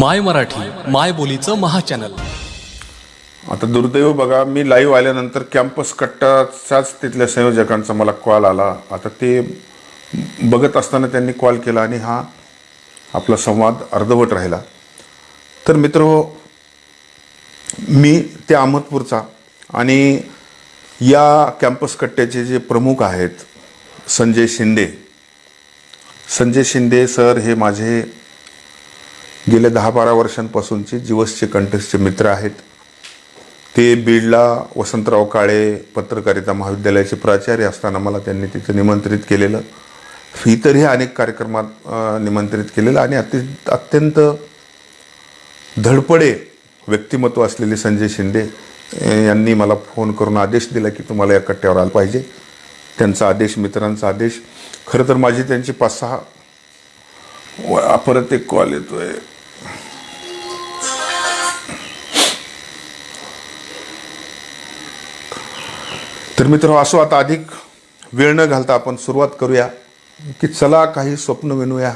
माय मराठी माय बोलीचं महाचॅनल. आता दुर्दैव बघा मी लाईव्ह आल्यानंतर कॅम्पस कट्टाचाच तिथल्या संयोजकांचा मला कॉल आला. आता ते बघत असताना त्यांनी कॉल केला आणि हा आपला संवाद अर्धवट राहिला. तर मित्र हो, मी ते अहमदपूरचा आणि या कॅम्पस कट्ट्याचे जे प्रमुख आहेत संजय शिंदे. संजय शिंदे सर हे माझे गेल्या दहा बारा वर्षांपासूनचे जीवसचे कंठस्थचे मित्र आहेत. ते बीडला वसंतराव काळे पत्रकारिता महाविद्यालयाचे प्राचार्य असताना मला त्यांनी तिथे निमंत्रित केलेलं. इतरही अनेक कार्यक्रमात निमंत्रित केलेलं आणि अति अत्यंत धडपडे व्यक्तिमत्व असलेले संजय शिंदे यांनी मला फोन करून आदेश दिला की तुम्हाला या कट्ट्यावर आलं पाहिजे. त्यांचा आदेश मित्रांचा आदेश. खरं तर माझी त्यांची पाच सहा व- परत एक कॉल येतो आहे तर मित्र असो आता अधिक वेळ न घालता आपण सुरुवात करूया की चला काही स्वप्न विनूया.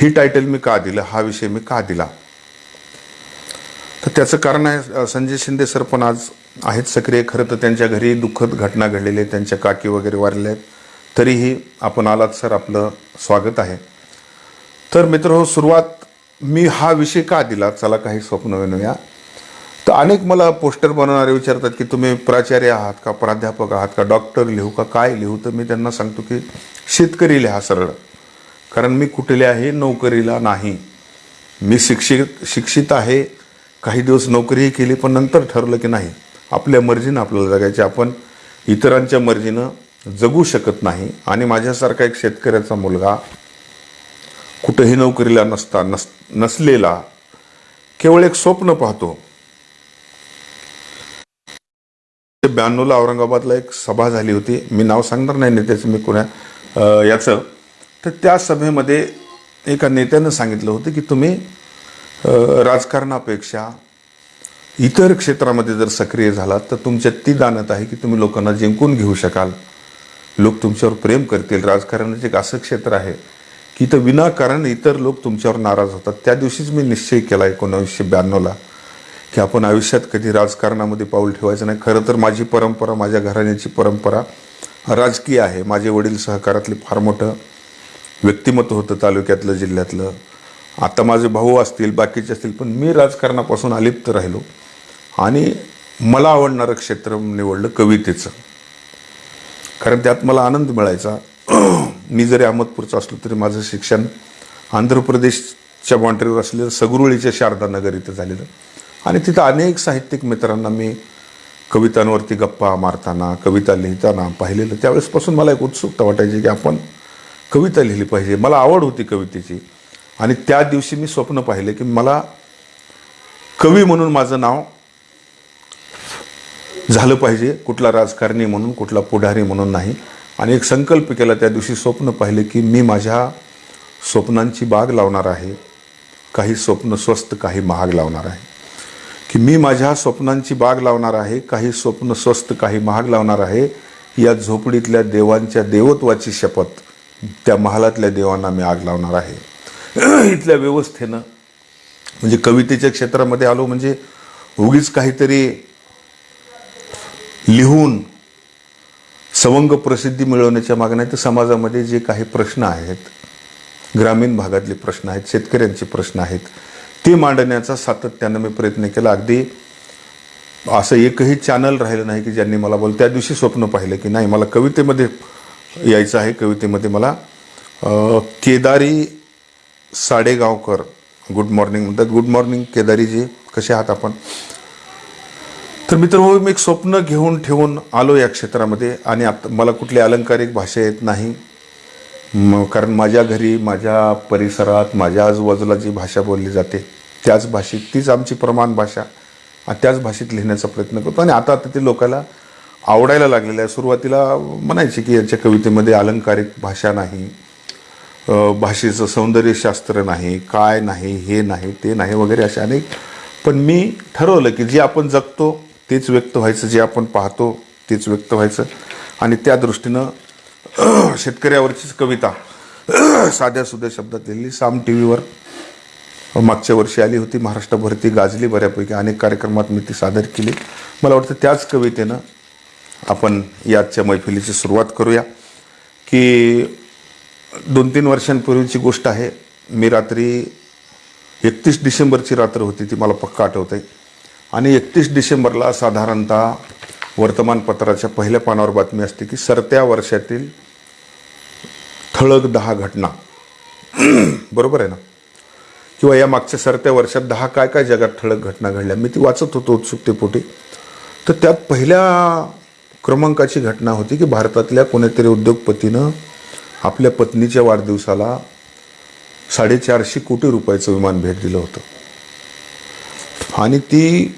ही टायटल मी का दिलं? हा विषय मी का दिला? तर त्याचं कारण आहे संजय शिंदे सर पण आज आहेत सक्रिय. खरं तर त्यांच्या घरी दुःखद घटना घडलेली आहे. त्यांच्या काकी वगैरे वारल्या आहेत. तरीही आपण आलात सर आपलं स्वागत आहे. तर मित्र हो सुरुवात मी हा विषय का दिला? चला काही स्वप्न विनूया. तर अनेक मला पोस्टर बनवणारे विचारतात की तुम्ही प्राचार्य आहात का प्राध्यापक आहात का डॉक्टर लिहू का काय लिहू? तर मी त्यांना सांगतो की शेतकरी लिहा सरळ. कारण मी कुठल्याही नोकरीला नाही. मी शिक्षित शिक्षित आहे. काही दिवस नोकरीही केली पण नंतर ठरलं की नाही. आपल्या मर्जीनं आपल्याला जगायचे. आपण इतरांच्या मर्जीनं जगू शकत नाही. आणि माझ्यासारखा एक शेतकऱ्याचा मुलगा कुठंही नोकरीला नसता नस नसलेला केवळ एक स्वप्न पाहतो. ब्याण्णवला औरंगाबादला एक सभा झाली होती. मी नाव सांगणार नाही नेत्याचं मी कोणा याचं. तर त्या सभेमध्ये एका नेत्यानं सांगितलं होतं की तुम्ही राजकारणापेक्षा इतर क्षेत्रामध्ये जर सक्रिय झालात तर तुमच्यात ती दानत आहे की तुम्ही लोकांना जिंकून घेऊ शकाल. लोक तुमच्यावर प्रेम करतील. राजकारणाचे एक असं क्षेत्र आहे की तर विनाकारण इतर लोक तुमच्यावर नाराज होतात. त्या दिवशीच मी निश्चय केला एकोणावीसशे ब्याण्णवला. की आपण आयुष्यात कधी राजकारणामध्ये पाऊल ठेवायचं नाही. खरं तर माझी परंपरा माझ्या घराण्याची परंपरा राजकीय आहे. माझे वडील सहकारातले फार मोठं व्यक्तिमत्व होतं तालुक्यातलं जिल्ह्यातलं. आता माझे भाऊ असतील बाकीचे असतील पण मी राजकारणापासून अलिप्त राहिलो. आणि मला आवडणारं क्षेत्र निवडलं कवितेचं. कारण त्यात मला आनंद मिळायचा. मी जरी अहमदपूरचा असलो तरी माझं शिक्षण आंध्र प्रदेशच्या बाँड्रीवर असलेलं सगरुळीच्या शारदा नगर इथं झालेलं. आणि तिथं अनेक साहित्यिक मित्रांना मी कवितांवरती गप्पा मारताना कविता लिहिताना पाहिलेलं त्यावेळेसपासून मला एक उत्सुकता वाटायची की आपण कविता लिहिली पाहिजे. मला आवड होती कवितेची. आणि त्या दिवशी मी स्वप्न पाहिले की मला कवी म्हणून माझं नाव झालं पाहिजे. कुठला राजकारणी म्हणून कुठला पुढारी म्हणून नाही. आणि एक संकल्प केला त्या दिवशी स्वप्न पाहिले की मी माझ्या स्वप्नांची बाग लावणार आहे. काही स्वप्न स्वस्त काही महाग लावणार आहे. की मी माझ्या स्वप्नांची बाग लावणार आहे काही स्वप्न स्वस्त काही महाग लावणार आहे या झोपडीतल्या देवांच्या देवत्वाची शपथ त्या महालातल्या देवांना मी आग लावणार आहे. इथल्या व्यवस्थेनं म्हणजे कवितेच्या क्षेत्रामध्ये आलो म्हणजे उगीच काहीतरी लिहून सवंग प्रसिद्धी मिळवण्याच्या मागण्या तर समाजामध्ये जे काही प्रश्न आहेत ग्रामीण भागातले प्रश्न आहेत शेतकऱ्यांचे प्रश्न आहेत ते मांडण्याचा सातत्यानं मी प्रयत्न केला. अगदी असं एकही चॅनल राहिलं नाही की ज्यांनी मला बोल त्या दिवशी स्वप्न पाहिलं की नाही मला कवितेमध्ये यायचं आहे. कवितेमध्ये मला केदारी साडेगावकर गुड मॉर्निंग म्हणतात. गुड मॉर्निंग केदारीजी कसे आहात आपण? तर मित्र हो मी एक स्वप्न घेऊन ठेवून आलो या क्षेत्रामध्ये आणि आता मला कुठली अलंकारिक भाषा येत नाही. मग कारण माझ्या घरी माझ्या परिसरात माझ्या आजूबाजूला जी भाषा बोलली जाते त्याच भाषेत तीच आमची प्रमाण भाषा. त्याच भाषेत लिहिण्याचा प्रयत्न करतो. आणि आता आता ते लोकांना आवडायला लागलेलं आहे. सुरुवातीला म्हणायचे की याच्या कवितेमध्ये अलंकारिक भाषा नाही भाषेचं सौंदर्यशास्त्र नाही काय नाही हे नाही ते नाही वगैरे असे अनेक. पण मी ठरवलं की जे आपण जगतो तेच व्यक्त व्हायचं जे आपण पाहतो तेच व्यक्त व्हायचं. आणि त्या दृष्टीनं शेतकऱ्यावरचीच कविता. साध्या सुध्या शब्दात लिहिली. साम टी व्हीवर मागच्या वर्षी आली होती. महाराष्ट्रभर ती गाजली बऱ्यापैकी. अनेक कार्यक्रमात मी ती सादर केली. मला वाटतं त्याच कवितेनं आपण याच्या मैफिलीची सुरुवात करूया. की दोन तीन वर्षांपूर्वीची गोष्ट आहे. मी रात्री एकतीस डिसेंबरची रात्र होती ती मला पक्का आठवते आणि एकतीस डिसेंबरला साधारणतः वर्तमानपत्राच्या पहिल्या पानावर बातमी असते की सरत्या वर्षातील ठळक दहा घटना. बरोबर आहे ना? किंवा या मागच्या सरत्या वर्षात दहा काय काय जगात ठळक घटना घडल्या. मी ती वाचत होतो उत्सुकतेपोटी. तर त्यात पहिल्या क्रमांकाची घटना होती की भारतातल्या कोणीतरी उद्योगपतीनं आपल्या पत्नीच्या वाढदिवसाला साडेचारशे कोटी रुपयाचं विमान भेट दिलं होतं. आणि ती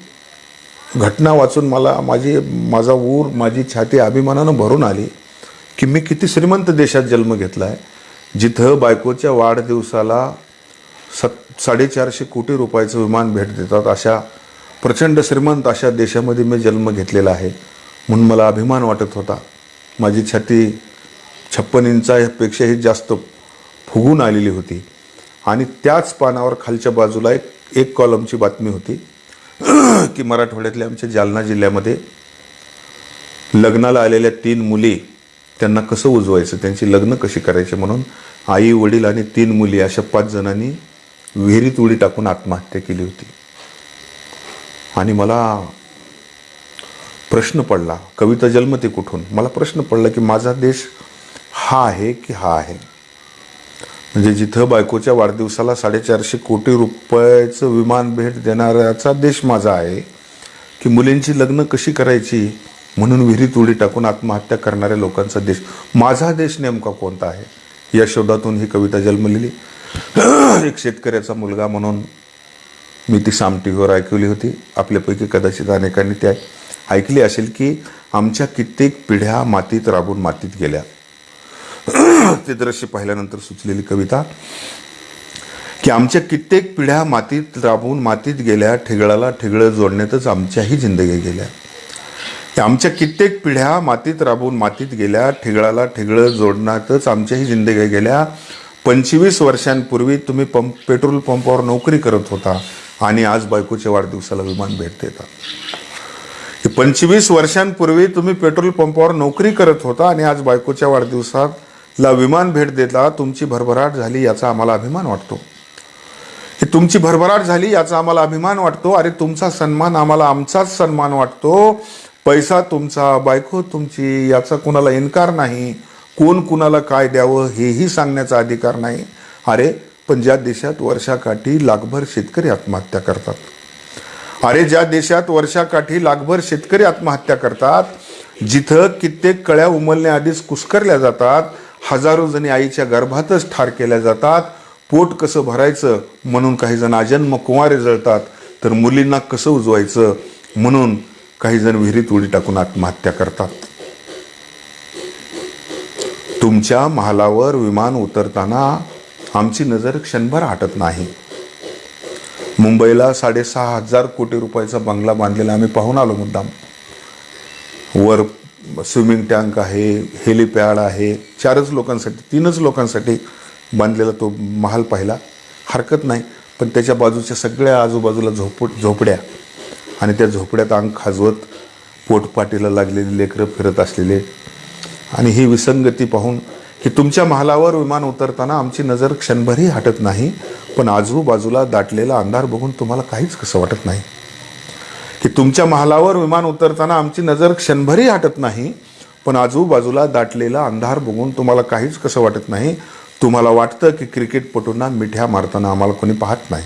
घटना वाचून मला माझी माझा ऊर माझी छाती अभिमानानं भरून आली की मी किती श्रीमंत देशात जन्म घेतला आहे जिथं बायकोच्या वाढदिवसाला सत साडेचारशे कोटी रुपयाचं विमान भेट देतात. अशा प्रचंड श्रीमंत अशा देशामध्ये मी जन्म घेतलेला आहे म्हणून मला अभिमान वाटत होता. माझी छाती छप्पन इंचापेक्षाही जास्त फुगून आलेली होती. आणि त्याच पानावर खालच्या बाजूला एक एक कॉलमची बातमी होती. की मराठवाड्यातल्या आमच्या जालना जिल्ह्यामध्ये लग्नाला आलेल्या तीन मुली त्यांना कसं उजवायचं त्यांची लग्न कशी करायची म्हणून आई वडील आणि तीन मुली अशा पाच जणांनी विहिरीत उडी टाकून आत्महत्या केली होती. आणि मला प्रश्न पडला कविता जन्मते कुठून? मला प्रश्न पडला की माझा देश हा आहे की हा आहे? म्हणजे जिथं बायकोच्या वाढदिवसाला साडेचारशे कोटी रुपयाचं विमान भेट देणाऱ्याचा देश माझा आहे की मुलींची लग्न कशी करायची म्हणून विहिरीत उडी टाकून आत्महत्या करणाऱ्या लोकांचा देश. माझा देश नेमका कोणता आहे? या शोधातून ही कविता जन्मलेली. एक शेतकऱ्याचा मुलगा म्हणून मी ती साम टी व्हीवर ऐकवली होती. आपल्यापैकी कदाचित अनेकांनी त्या ऐकली असेल की आमच्या कित्येक पिढ्या मातीत राबून मातीत गेल्या. ते दृश्य पाहिल्यानंतर सुचलेली कविता की आमच्या कित्येक पिढ्या मातीत राबून मातीत गेल्या ठिगळाला ठेगळं जोडण्यातच आमच्याही जिंदगी गेल्या. आमच्या कित्येक पिढ्या मातीत राबून मातीत गेल्या ठिगळाला ठेगळं जोडण्यातच आमच्याही जिंदगी गेल्या. पंचवीस वर्षांपूर्वी तुम्ही पंप पेट्रोल पंपावर नोकरी करत होता आणि आज बायकोच्या वाढदिवसाला विमान भेट देता पंचवीस वर्षांपूर्वी तुम्ही पेट्रोल पंपावर नोकरी करत होता आणि आज बायकोच्या वाढदिवसात ला विमान भेट देता तुमची भरभराट झाली याचा आम्हाला अभिमान वाटतो. ही तुमची भरभराट झाली याचा आम्हाला अभिमान वाटतो. अरे तुमचा सन्मान आम्हाला आमचाच सन्मान वाटतो. पैसा तुमचा बायको तुमची याचा कुणाला इन्कार नाही. कोण कुणाला काय द्यावं हेही सांगण्याचा अधिकार नाही. अरे पण ज्या देशात वर्षाकाठी लाखभर शेतकरी आत्महत्या करतात. अरे ज्या देशात वर्षाकाठी लाखभर शेतकरी आत्महत्या करतात जिथं कित्येक कळ्या उमलण्याआधीच कुस्करल्या जातात हजारो जणी आईच्या गर्भातच ठार केल्या जातात. पोट कसं भरायचं म्हणून काही जण अजन्म कुंवारे जळतात तर मुलींना कसं उजवायचं म्हणून काही जण विहिरीत उडी टाकून आत्महत्या करतात. तुमच्या महालावर विमान उतरताना आमची नजर क्षणभर हटत नाही. मुंबईला साडेसहा हजार कोटी रुपयाचा बंगला बांधलेला आम्ही पाहून आलो मुद्दाम. वर स्विमिंग टँक आहे हेलिपॅड आहे चारच लोकांसाठी तीनच लोकांसाठी बांधलेला तो महाल पाहिला. हरकत नाही पण त्याच्या बाजूच्या सगळ्या आजूबाजूला झोप झोपड्या आणि त्या झोपड्यात अंग खाजवत पोटपाटीला लागलेली लेकरं फिरत असलेले. आणि ही विसंगती पाहून की तुमच्या महालावर विमान उतरताना आमची नजर क्षणभरही हटत नाही पण आजूबाजूला दाटलेला अंधार बघून तुम्हाला काहीच कसं वाटत नाही. की तुमच्या महालावर विमान उतरताना आमची नजर क्षणभरही हटत नाही पण आजूबाजूला दाटलेला अंधार बघून तुम्हाला काहीच कसं वाटत नाही. तुम्हाला वाटतं की क्रिकेटपटूंना मिठ्या मारताना आम्हाला कोणी पाहत नाही.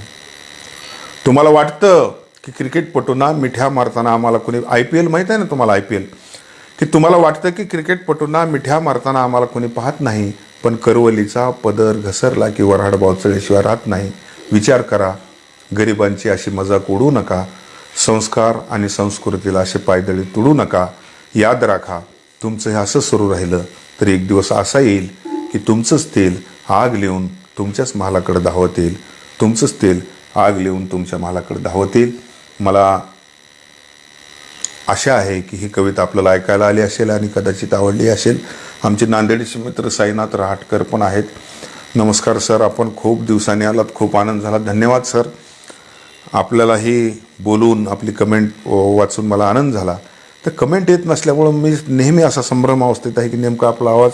तुम्हाला वाटतं की क्रिकेटपटूंना मिठ्या मारताना आम्हाला कोणी आय पी एल माहीत आहे ना तुम्हाला आय पी एल? की तुम्हाला वाटतं की क्रिकेटपटूंना मिठ्या मारताना आम्हाला कोणी पाहत नाही पण करवलीचा पदर घसरला की वऱ्हाड बावचळल्याशिवाय राहत नाही. विचार करा गरिबांची अशी मजाक उडू नका. संस्कार आणि संस्कृतीला असे पायदळी तुडू नका. याद राखा तुमचं हे असं सुरू राहिलं तर एक दिवस असा येईल की तुमचंच तेल आग लिहून तुमच्याच महालाकडे धावत येईल. तुमचंच तेल आग लिहून तुमच्या महालाकडे धावत येईल. मला आशा आहे की ही कविता आपल्याला ऐकायला आली असेल आणि कदाचित आवडली असेल. आमचे नांदेडचे मित्र साईनाथ रहाटकर पण आहेत. नमस्कार सर. आपण खूप दिवसांनी आलात. खूप आनंद झाला. धन्यवाद सर. आपल्यालाही बोलून आपली कमेंट वाचून मला आनंद झाला. तर कमेंट येत नसल्यामुळं मी नेहमी असा संभ्रम अवस्थेत आहे की नेमका आपला आवाज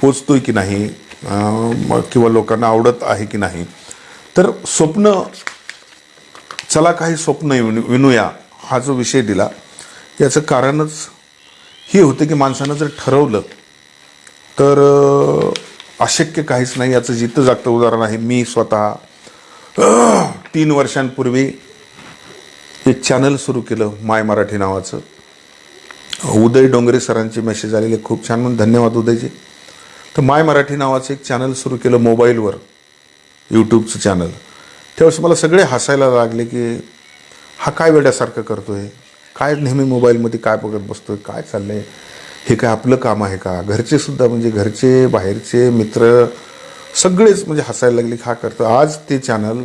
पोचतोय की नाही किंवा लोकांना आवडत आहे की नाही. तर स्वप्न चला काही स्वप्न विणू- विणूया हा जो विषय दिला याचं कारणच हे होतं की माणसानं जर ठरवलं तर अशक्य काहीच नाही याचं जिथं जागतं उदाहरण आहे मी स्वतः तीन वर्षांपूर्वी एक चॅनल सुरू केलं माय मराठी नावाचं. उदय डोंगरे सरांचे मेसेज आलेले खूप छान. म्हणून धन्यवाद उदयजी. तर माय मराठी नावाचं एक चॅनल सुरू केलं मोबाईलवर यूट्यूबचं चॅनल त्यावेळेस मला सगळे हसायला लागले की हा काय वेड्यासारखं आहे काय नेहमी मोबाईलमध्ये काय बघत बसतो आहे काय चाललं आहे हे काय आपलं काम आहे का? घरचेसुद्धा म्हणजे घरचे बाहेरचे मित्र सगळेच म्हणजे हसायला लागले हा करतो. आज ते चॅनल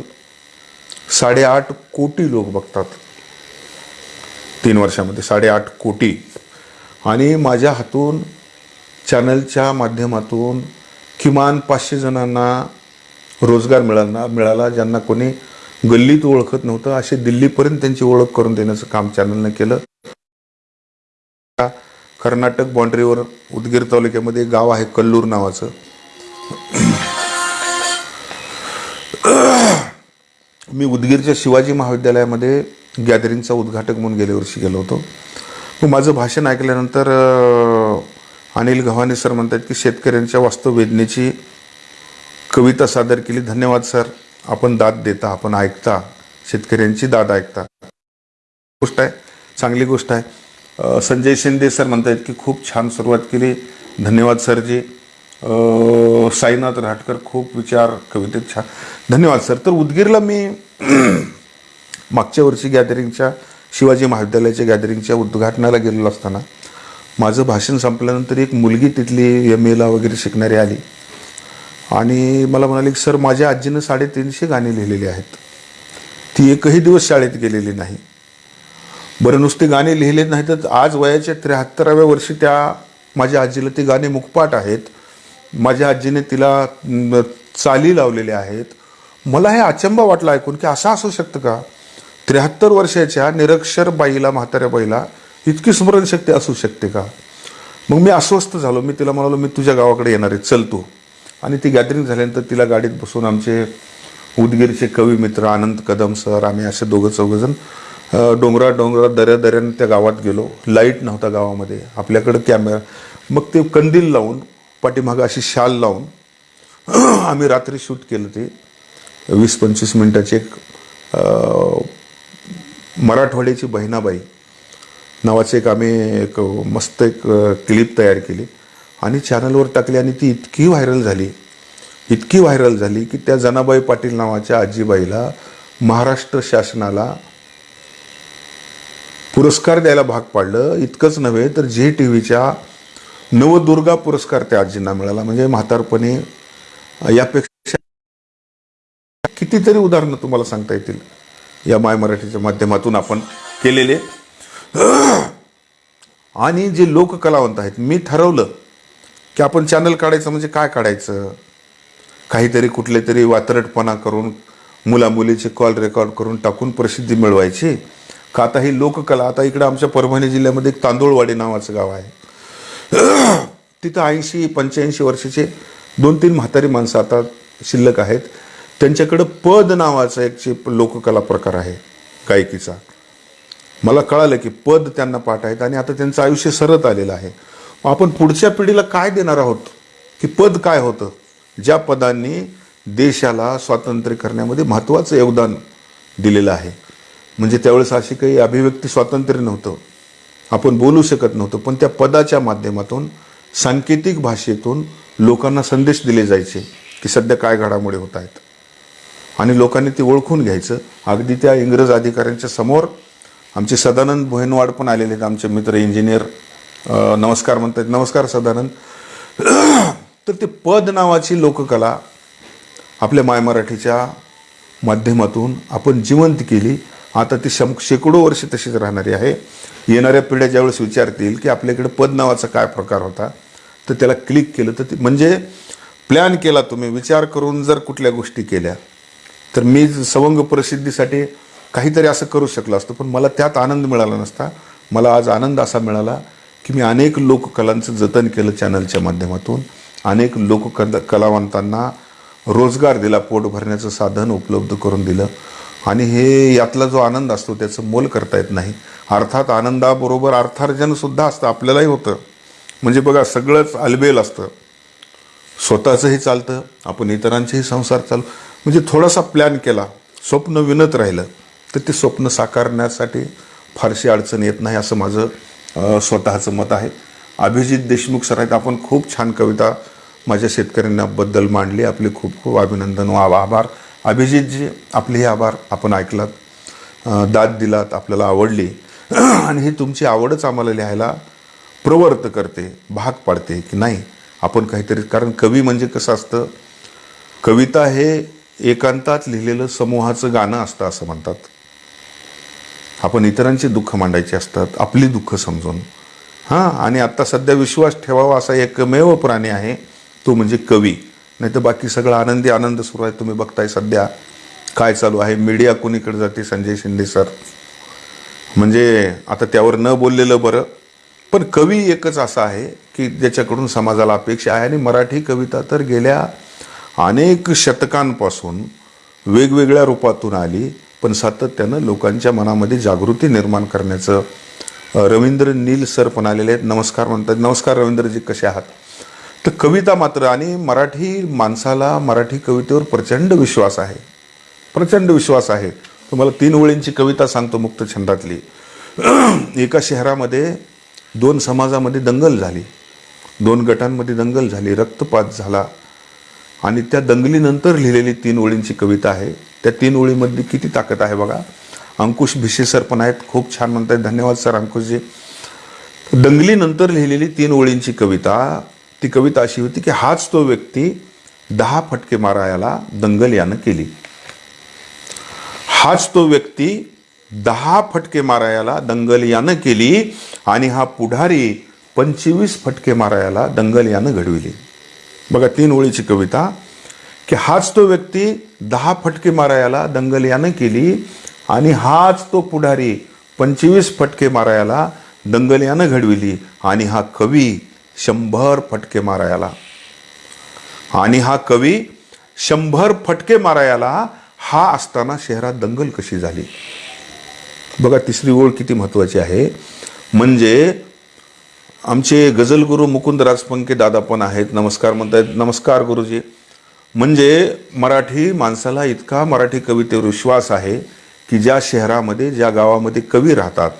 साडेआठ कोटी लोक बघतात. तीन वर्षामध्ये साडेआठ कोटी. आणि माझ्या हातून चॅनलच्या माध्यमातून किमान पाचशे जणांना रोजगार मिळाला मिळाला ज्यांना कोणी गल्लीत ओळखत नव्हतं. असे दिल्लीपर्यंत त्यांची ओळख करून देण्याचं काम चॅनलनं केलं. कर्नाटक बाँड्रीवर उदगीर तालुक्यामध्ये गाव आहे कल्लूर नावाचं. मी उदगीरच्या शिवाजी महाविद्यालयामध्ये गॅदरिंगचा उद्घाटक म्हणून गेल्या वर्षी गेलो होतो. मग माझं भाषण ऐकल्यानंतर अनिल गव्हाणे सर म्हणतात की शेतकऱ्यांच्या वास्तव वेदनेची कविता सादर केली. धन्यवाद सर. आपण दाद देता आपण ऐकता. शेतकऱ्यांची दाद ऐकता. गोष्ट आहे चांगली गोष्ट आहे. संजय शिंदे सर म्हणतात की खूप छान सुरुवात केली. धन्यवाद सरजी. साईनाथ राटकर खूप विचार कवितेत छान. धन्यवाद सर. तर उदगीरला मी मागच्या वर्षी गॅदरिंगच्या शिवाजी महाविद्यालयाच्या गॅदरिंगच्या उद्घाटनाला गेलेलो असताना माझं भाषण संपल्यानंतर एक मुलगी तिथली एम एला वगैरे शिकणारी आली. आणि मला म्हणाली की सर माझ्या आजीनं साडेतीनशे गाणी लिहिलेली आहेत. ती एकही दिवस शाळेत गेलेली नाही. बरं नुसते गाणे लिहिले नाही तर आज वयाच्या त्र्याहत्तराव्या वर्षी त्या माझ्या आजीला ती गाणे मुखपाठ आहेत. माझ्या आजीने तिला चाली लावलेल्या आहेत. मला हे अचंबा वाटला ऐकून की असं असू शकतं का? त्र्याहत्तर वर्षाच्या निरक्षर बाईला म्हाताऱ्या बाईला इतकी स्मरणशक्ती असू शकते का? मग मी अस्वस्थ झालो. मी तिला म्हणालो मी तुझ्या गावाकडे येणार आहे. चल तू. आणि ती गॅदरिंग झाल्यानंतर तिला गाडीत बसून आमचे उदगीरचे कवी मित्र आनंद कदम सर आम्ही असे दोघं चौघजण डोंगरा डोंगरा दऱ्या दऱ्याने त्या गावात गेलो. लाइट नव्हता गावामध्ये. आपल्याकडं कॅमेरा मग ते कंदील लावून पाठीमागं अशी शाल लावून आम्ही रात्री शूट केलं ते. वीस पंचवीस मिनटाचे एक मराठवाड्याची बहिणाबाई नावाचे एक आम्ही एक मस्त एक क्लिप तयार केली आणि चॅनलवर टाकली आणि ती इतकी व्हायरल झाली. इतकी व्हायरल झाली की त्या जनाबाई पाटील नावाच्या आजीबाईला महाराष्ट्र शासनाला पुरस्कार द्यायला भाग पाडलं. इतकंच नव्हे तर झी टी व्हीच्या नवदुर्गा पुरस्कार त्या आजींना मिळाला. म्हणजे म्हातारपणे यापेक्षा कितीतरी उदाहरणं तुम्हाला सांगता येतील. या माय मराठीच्या माध्यमातून आपण केलेले. आणि जे लोककलावंत आहेत मी ठरवलं की आपण चॅनल काढायचं म्हणजे काय काढायचं? काहीतरी कुठले तरी वातरटपणा करून मुलामुलीचे कॉल रेकॉर्ड करून टाकून प्रसिद्धी मिळवायची. का आता ही लोककला आता इकडं आमच्या परभणी जिल्ह्यामध्ये एक तांदूळवाडी नावाचं गाव आहे. तिथं ऐंशी पंच्याऐंशी वर्षाचे दोन तीन म्हातारी माणसं आता शिल्लक आहेत. त्यांच्याकडं पद नावाचा एक लोककला प्रकार आहे गायकीचा. मला कळालं की पद त्यांना पाठ आहेत आणि आता त्यांचं आयुष्य सरत आलेलं आहे. आपण पुढच्या पिढीला काय देणार आहोत? की पद काय होतं? ज्या पदांनी देशाला स्वातंत्र्य करण्यामध्ये महत्त्वाचं योगदान दिलेलं आहे. म्हणजे त्यावेळेस अशी काही अभिव्यक्ती स्वातंत्र्य नव्हतं. आपण बोलू शकत नव्हतो पण त्या पदाच्या माध्यमातून सांकेतिक भाषेतून लोकांना संदेश दिले जायचे की सध्या काय घडामोडी होत आहेत. आणि लोकांनी ते ओळखून घ्यायचं. अगदी त्या इंग्रज अधिकाऱ्यांच्या समोर आमचे सदानंद भोयनवाड पण आलेले आहेत आमचे मित्र इंजिनियर नमस्कार म्हणतात. नमस्कार सदानंद. तर ते पद नावाची लोककला आपल्या माय मराठीच्या माध्यमातून आपण जिवंत केली. आता ती शं शेकडो वर्ष तशीच राहणारी आहे. येणाऱ्या पिढ्या ज्यावेळेस विचारतील की आपल्याकडे पद नावाचा काय प्रकार होता तर त्याला क्लिक केलं. तर ते म्हणजे प्लॅन केला तुम्ही. विचार करून जर कुठल्या गोष्टी केल्या तर मी सवंग प्रसिद्धीसाठी काहीतरी असं करू शकलो असतो. पण मला त्यात आनंद मिळाला नसता. मला आज आनंद असा मिळाला की मी अनेक लोककलांचं जतन केलं चॅनलच्या माध्यमातून. अनेक लोककला कलावंतांना रोजगार दिला पोट भरण्याचं साधन उपलब्ध करून दिलं. आणि हे यातला जो आनंद असतो त्याचं मोल करता येत नाही. अर्थात आनंदाबरोबर अर्थार्जनसुद्धा असतं आपल्यालाही होतं. म्हणजे बघा सगळंच अलबेल असतं. स्वतःचंही चालतं आपण इतरांचेही संसार चालू. म्हणजे थोडासा प्लॅन केला स्वप्न विनत राहिलं तर ते स्वप्न साकारण्यासाठी फारशी अडचण येत नाही असं माझं स्वतःचं मत आहे. अभिजित देशमुख सर आहेत आपण खूप छान कविता माझ्या शेतकऱ्यांबद्दल मांडली. आपले खूप खूप अभिनंदन व आभार. अभिजितजी आपले हे आभार. आपण ऐकलात. दाद दिलात आपल्याला आवडली. आणि ही तुमची आवडच आम्हाला लिहायला प्रवर्त करते भाग पाडते की नाही? आपण काहीतरी कारण कवी म्हणजे कसं असतं? कविता हे एकांतात लिहिलेलं समूहाचं गाणं असतं असं म्हणतात. आपण इतरांची दुःख मांडायची असतात आपली दुःख समजून. हां आणि आत्ता सध्या विश्वास ठेवावा असा एकमेव प्राणी आहे तो म्हणजे कवी. नाही तर बाकी सगळं आनंदी आनंद सुरू आहे. तुम्ही बघताय सध्या काय चालू आहे. मीडिया कोणीकडे जाते? संजय शिंदे सर. म्हणजे आता त्यावर न बोललेलं बरं. पण कवी एकच असा आहे की ज्याच्याकडून समाजाला अपेक्षा आहे. आणि मराठी कविता तर गेल्या अनेक शतकांपासून वेगवेगळ्या रूपातून आली. पण सातत्यानं लोकांच्या मनामध्ये जागृती निर्माण करण्याचं रवींद्र नील सर पण आलेले आहेत. नमस्कार म्हणतात. नमस्कार रवींद्रजी कसे आहात? तर कविता मात्र आणि मराठी माणसाला मराठी कवितेवर प्रचंड विश्वास आहे. प्रचंड विश्वास आहे. तुम्हाला तीन ओळींची कविता सांगतो मुक्त छंदातली. एका शहरामध्ये दोन समाजामध्ये दंगल झाली. दोन गटांमध्ये दंगल झाली. रक्तपात झाला. आणि त्या दंगलीनंतर लिहिलेली तीन ओळींची कविता आहे. त्या तीन ओळीमध्ये किती ताकद आहे बघा. अंकुश भिसे सर पण आहेत. खूप छान म्हणतात धन्यवाद सर अंकुशजी. दंगलीनंतर लिहिलेली तीन ओळींची कविता ती कविता अशी होती की हाच तो व्यक्ती दहा फटके मारायला दंगल यानं केली. हाच तो व्यक्ती दहा फटके मारायला दंगल यानं केली आणि हा पुढारी पंचवीस फटके मारायला दंगल यानं घडविली. बघा तीन ओळीची कविता. की हाच तो व्यक्ती दहा फटके मारायला दंगल यानं केली आणि हाच तो पुढारी पंचवीस फटके मारायला दंगल यानं घडविली आणि हा कवी शंभर फटके मारायला. आणि हा कवी शंभर फटके मारायला हा असताना शहरात दंगल कशी झाली? बघा तिसरी ओळ किती महत्वाची आहे. म्हणजे आमचे गजलगुरू मुकुंद राजपंके दादा पण आहेत. नमस्कार म्हणतायत. नमस्कार गुरुजी. म्हणजे मराठी माणसाला इतका मराठी कवितेवर विश्वास आहे की ज्या शहरामध्ये ज्या गावामध्ये कवी राहतात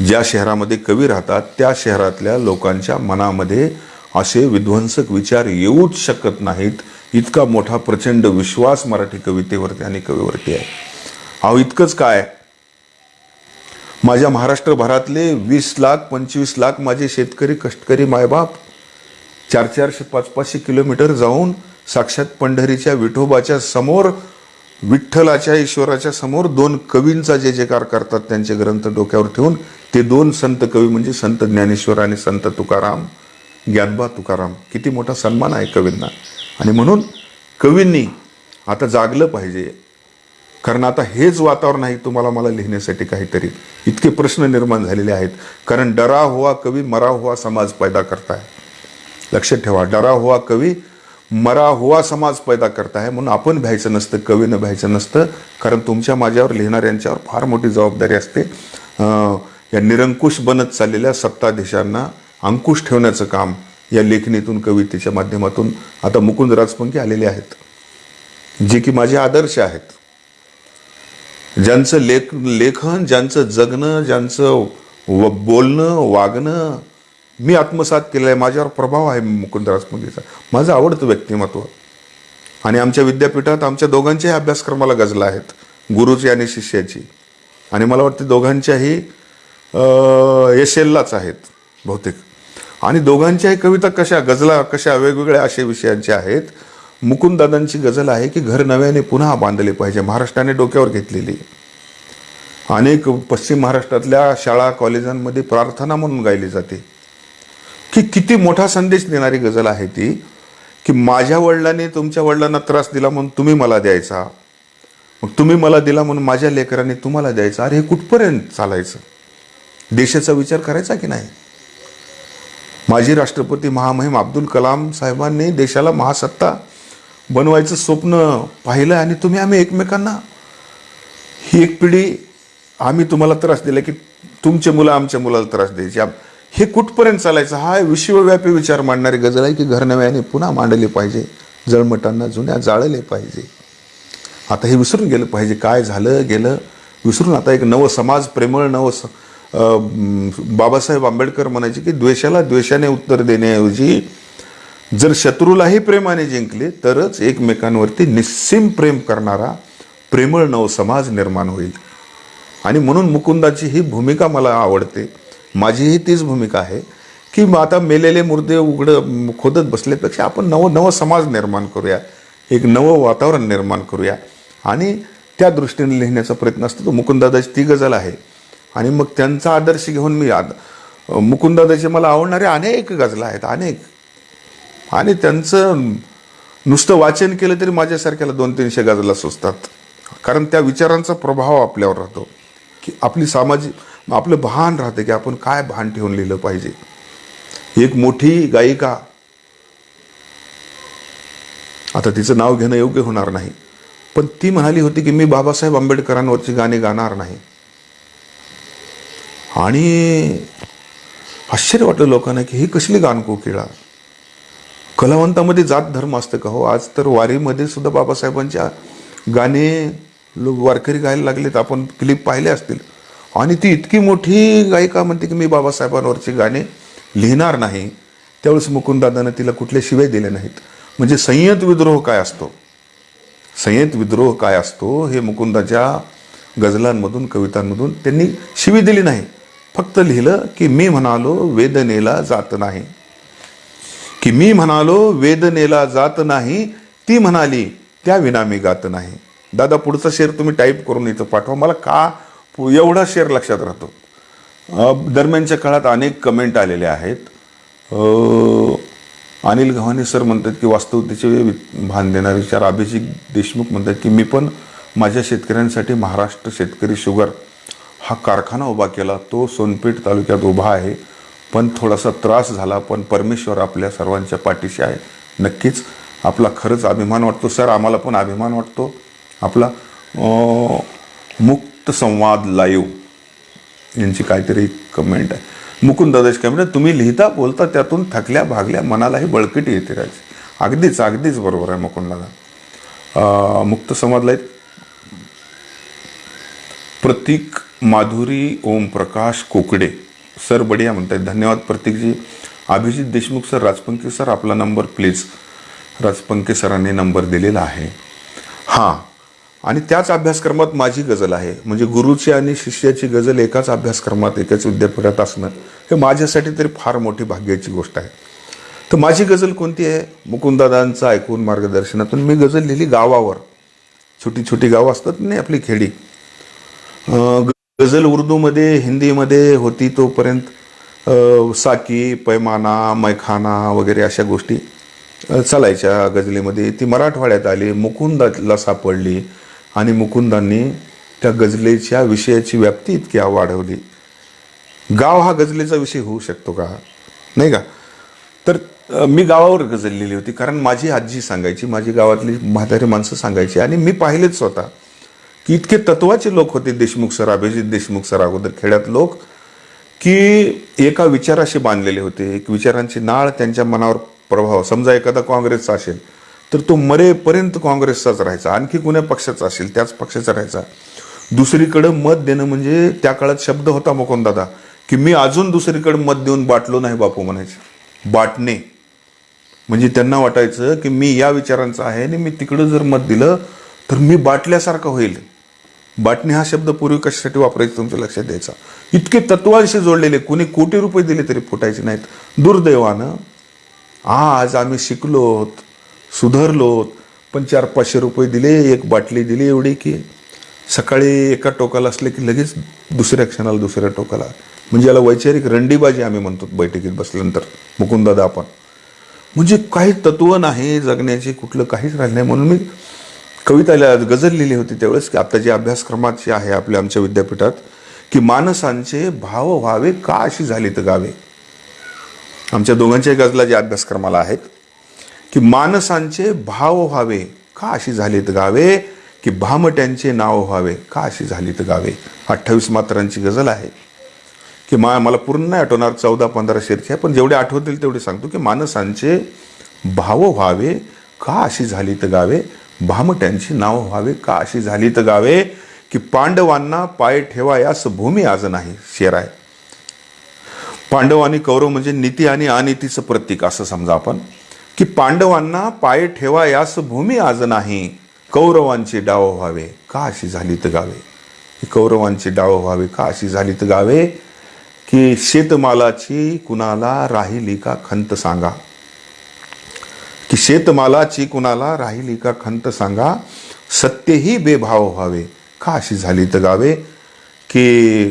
ज्या शहरामध्ये कवी राहतात त्या शहरातल्या लोकांच्या मनामध्ये असे विध्वंसक विचार येऊच शकत नाहीत. इतका मोठा प्रचंड विश्वास मराठी कवितेवरती आणि कवीवरती आहे. अहो इतकंच काय? माझ्या महाराष्ट्रभरातले वीस लाख पंचवीस लाख माझे शेतकरी कष्टकरी मायबाप चार चारशे पाच पाचशे किलोमीटर जाऊन साक्षात पंढरीच्या विठोबाच्या समोर विठ्ठलाच्या ईश्वराच्या समोर दोन कवींचा जे जेकार करतात त्यांचे ग्रंथ डोक्यावर ठेवून ते दोन संत कवी म्हणजे संत ज्ञानेश्वर आणि संत तुकाराम ज्ञानबा तुकाराम. किती मोठा सन्मान आहे कवींना. आणि म्हणून कवींनी आता जागलं पाहिजे. कारण आता हेच वातावरण आहे तुम्हाला मला लिहिण्यासाठी काहीतरी. इतके प्रश्न निर्माण झालेले आहेत. कारण डरा हुआ कवी मरा हुआ समाज पैदा करताय लक्षात ठेवा डरा हुआ कवी मरा हुआ समाज पैदा करताय म्हणून आपण भ्यायचं नसतं कवीनं भ्यायचं नसतं. कारण तुमच्या माझ्यावर लिहिणाऱ्यांच्यावर फार मोठी जबाबदारी असते. या निरंकुश बनत चाललेल्या सत्ताधीशांना अंकुश ठेवण्याचं काम या लेखणीतून कवितेच्या माध्यमातून आता मुकुंद राजपंखी आलेले आहेत. जे की माझे आदर्श आहेत. ज्यांचं लेख लेखन ज्यांचं जगणं ज्यांचं व बोलणं वागणं मी आत्मसात केलं आहे माझ्यावर प्रभाव आहे मुकुंदराज पंडितचा माझं आवडतं व्यक्तिमत्व. आणि आमच्या विद्यापीठात आमच्या दोघांच्याही अभ्यासक्रमाला गजला आहेत गुरुची आणि शिष्याची. आणि मला वाटते दोघांच्याही एस एललाच आहेत बहुतेक. आणि दोघांच्याही कविता कशा गजला कशा वेगवेगळ्या असे विषयांच्या आहेत मुकुंददादांची गझल आहे की घर नव्याने पुन्हा बांधले पाहिजे महाराष्ट्राने डोक्यावर घेतलेली. अनेक पश्चिम महाराष्ट्रातल्या शाळा कॉलेजांमध्ये प्रार्थना म्हणून गायली जाते. की किती मोठा संदेश देणारी गझल आहे ती की माझ्या वडिलांनी तुमच्या वडिलांना त्रास दिला म्हणून तुम्ही मला द्यायचा. मग तुम्ही मला दिला म्हणून माझ्या लेकरांनी तुम्हाला द्यायचा. अरे हे कुठपर्यंत चालायचं? देशाचा विचार करायचा की नाही? माजी राष्ट्रपती महामहिम अब्दुल कलाम साहेबांनी देशाला महासत्ता बनवायचं स्वप्न पाहिलं आणि तुम्ही आम्ही एकमेकांना ही एक पिढी आम्ही तुम्हाला त्रास दिला की तुमचे मुलं आमच्या मुलाला त्रास द्यायची. हे कुठपर्यंत चालायचं? हा विश्वव्यापी विचार मांडणारी गजल आहे की घरनव्याने पुन्हा मांडली पाहिजे. जळमटांना जुन्या जाळले पाहिजे. आता हे विसरून गेलं पाहिजे. काय झालं गेलं? विसरून आता एक नवं समाज प्रेमळ नव स- बाबासाहेब आंबेडकर म्हणायचे की द्वेषाला द्वेषाने उत्तर देण्याऐवजी जर शत्रूलाही प्रेमाने जिंकले तरच एकमेकांवरती निस्सीम प्रेम करणारा प्रेमळ नव समाज निर्माण होईल. आणि म्हणून मुकुंदाची ही भूमिका मला आवडते. माझीही तीच भूमिका आहे की मग आता मेलेले मुर्दे उघडं खोदत बसल्यापेक्षा आपण नवं नवं समाज निर्माण करूया एक नवं वातावरण निर्माण करूया. आणि त्या दृष्टीने लिहिण्याचा प्रयत्न असतो. तो मुकुंदादाची ती गजल आहे. आणि मग त्यांचा आदर्श घेऊन मी आद मुकुंदादाचे मला आवडणारे अनेक गजला आहेत अनेक. आणि त्यांचं नुसतं वाचन केलं तरी माझ्यासारख्याला दोन तीनशे गजला सुचतात. कारण त्या विचारांचा प्रभाव आपल्यावर राहतो. की आपली सामाजिक मग आपलं भान राहतं की आपण काय भान ठेवून लिहिलं पाहिजे. एक मोठी गायिका. आता तिचं नाव घेणं योग्य होणार नाही. पण ती म्हणाली होती की मी बाबासाहेब आंबेडकरांवरची गाणी गाणार नाही. आणि आश्चर्य वाटलं लोकांना की ही कसली गाणको कोकिळा कलावंतामध्ये जात धर्म असतं का हो? आज तर वारीमध्ये सुद्धा बाबासाहेबांच्या गाणे लोक वारकरी गायला लागलेत. आपण क्लिप पाहिले असतील. आणि ती इतकी मोठी गायिका म्हणते की मी बाबासाहेबांवरची गाणे लिहिणार नाही. त्यावेळेस मुकुंददादानं तिला कुठले शिवे दिले नाहीत. म्हणजे संयत विद्रोह काय असतो? संयत विद्रोह काय असतो? हे मुकुंदाच्या गझलांमधून कवितांमधून त्यांनी शिवी दिली नाही. फक्त लिहिलं की मी म्हणालो वेदनेला जात नाही. की मी म्हणालो वेदनेला जात नाही. ती म्हणाली त्या विना मी गात नाही. दादा पुढचा शेर तुम्ही टाईप करून इथं पाठवा. मला का एवढा शेर लक्षात राहतो. दरम्यानच्या काळात अनेक कमेंट आलेले आहेत. अनिल गव्हाणे सर म्हणतात की वास्तवतेचे भान देणारे विचार अभिजित देशमुख म्हणतात की मी पण माझ्या शेतकऱ्यांसाठी महाराष्ट्र शेतकरी शुगर हा कारखाना उभा केला. तो सोनपेठ तालुक्यात उभा आहे. पण थोडासा त्रास झाला. पण परमेश्वर आपल्या सर्वांच्या पाठीशी आहे. नक्कीच आपला खरंच अभिमान वाटतो. सर आम्हाला पण अभिमान वाटतो. आपला अं, मुक्त संवाद लाईव्ह यांची काहीतरी कमेंट आहे. मुकुंद दादाची कमेंट तुम्ही लिहिता बोलता त्यातून थकल्या भागल्या मनालाही बळकटी येते राज. अगदीच अगदीच बरोबर आहे मुकुंद दादा मुक्त संवाद लाईव्ह. प्रतीक माधुरी ओम प्रकाश कोकडे. सर बढिया म्हणतात धन्यवाद प्रतीकजी. अभिजित देशमुख सर राजपंके सर आपला नंबर प्लीज राजपंके सरांनी नंबर दिलेला आहे. हां आणि त्याच अभ्यासक्रमात माझी गजल आहे. म्हणजे गुरुची आणि शिष्याची गजल एकाच अभ्यासक्रमात एकाच विद्यापीठात असणं हे माझ्यासाठी तरी फार मोठी भाग्याची गोष्ट आहे. तर माझी गजल कोणती आहे? मुकुंदादांचं ऐकून मार्गदर्शनातून मी गजल लिहिली गावावर. छोटी छोटी गावं असतात नाही आपली खेडी. अं, गझल उर्दूमध्ये हिंदीमध्ये होती तोपर्यंत साकी पैमाना मैखाना वगैरे अशा गोष्टी चालायच्या गझलेमध्ये. ती मराठवाड्यात आली मुकुंदाला सापडली. आणि मुकुंदांनी त्या गजलेच्या विषयाची व्याप्ती इतकी वाढवली. गाव हा गजलेचा विषय होऊ शकतो का? नाही का? तर मी गावावर गझल लिहिली होती कारण माझी आजी सांगायची माझी गावातली म्हातारी माणसं सांगायची आणि मी पाहिलेच स्वतः की इतके तत्वाचे लोक होते देशमुख सर अभिजित देशमुख सर अगोदर खेड्यात लोक की एका विचाराशी बांधलेले होते. एक विचारांची नाळ त्यांच्या मनावर प्रभाव. समजा एखादा काँग्रेसचा असेल तर तो मरेपर्यंत काँग्रेसचाच राहायचा. आणखी कुण्या पक्षाचा असेल त्याच पक्षाचा राहायचा. दुसरीकडं मत देणं म्हणजे त्या काळात शब्द होता मुकुंददादा की मी अजून दुसरीकडे मत देऊन बाटलो नाही बापू म्हणायचे. बाटणे. म्हणजे त्यांना वाटायचं की मी या विचारांचा आहे आणि मी तिकडं जर मत दिलं तर मी बाटल्यासारखं होईल. बाटणे हा शब्द पूर्वी कशासाठी वापरायचा तुमच्या लक्षात द्यायचा इतके तत्वांशी जोडलेले कोणी कोटी रुपये दिले तरी फुटायचे नाहीत. दुर्दैवानं आज आम्ही शिकलोत सुधारलो. पण चार पाचशे रुपये दिले एक बाटली दिली एवढी की सकाळी एका टोकाला असले की लगेच दुसऱ्या क्षणाला दुसऱ्या टोकाला. म्हणजे याला वैचारिक रंडीबाजी आम्ही म्हणतो बैठकीत बसल्यानंतर मुकुंदादा आपण. म्हणजे काही तत्व नाही जगण्याचे कुठलं काहीच राहिलं नाही. म्हणून मी कविताला गजल लिहिली होती त्यावेळेस की आता जे अभ्यासक्रमाचे आहे आपल्या आमच्या विद्यापीठात की माणसांचे भाव व्हावे का अशी झाली तर गावे? आमच्या दोघांच्या गजला जे अभ्यासक्रमाला आहेत की माणसांचे भाव व्हावे. का अशी झाली तर गावे? की भामट्यांचे नाव व्हावे. का अशी झाली तर गावे अठ्ठावीस मात्रांची गझल आहे. की मा मला पूर्ण नाही आठवणार चौदा पंधरा शेरची आहे पण जेवढे आठवतील तेवढे सांगतो की माणसांचे भाव व्हावे. का अशी झाली तर गावे? भामट्यांची नाव व्हावे. का अशी झाली तर गावे? की पांडवांना पाय ठेवा यास भूमी आज नाही शेर आहे. पांडव आणि कौरव म्हणजे नीती आणि अनितीचं प्रतीक असं समजा आपण. की पांडवांना पाय ठेवा यास भूमी आज नाही. कौरवांचे डाव व्हावे का अशी झाली तर गावे कौरवांचे डाव व्हावे का अशी झाली तर गावे? की शेतमालाची कुणाला राहिली का खंत सांगा? की शेतमालाची कुणाला राहिली का खंत सांगा? सत्यही बेभाव व्हावे का अशी झाली तर गावे? की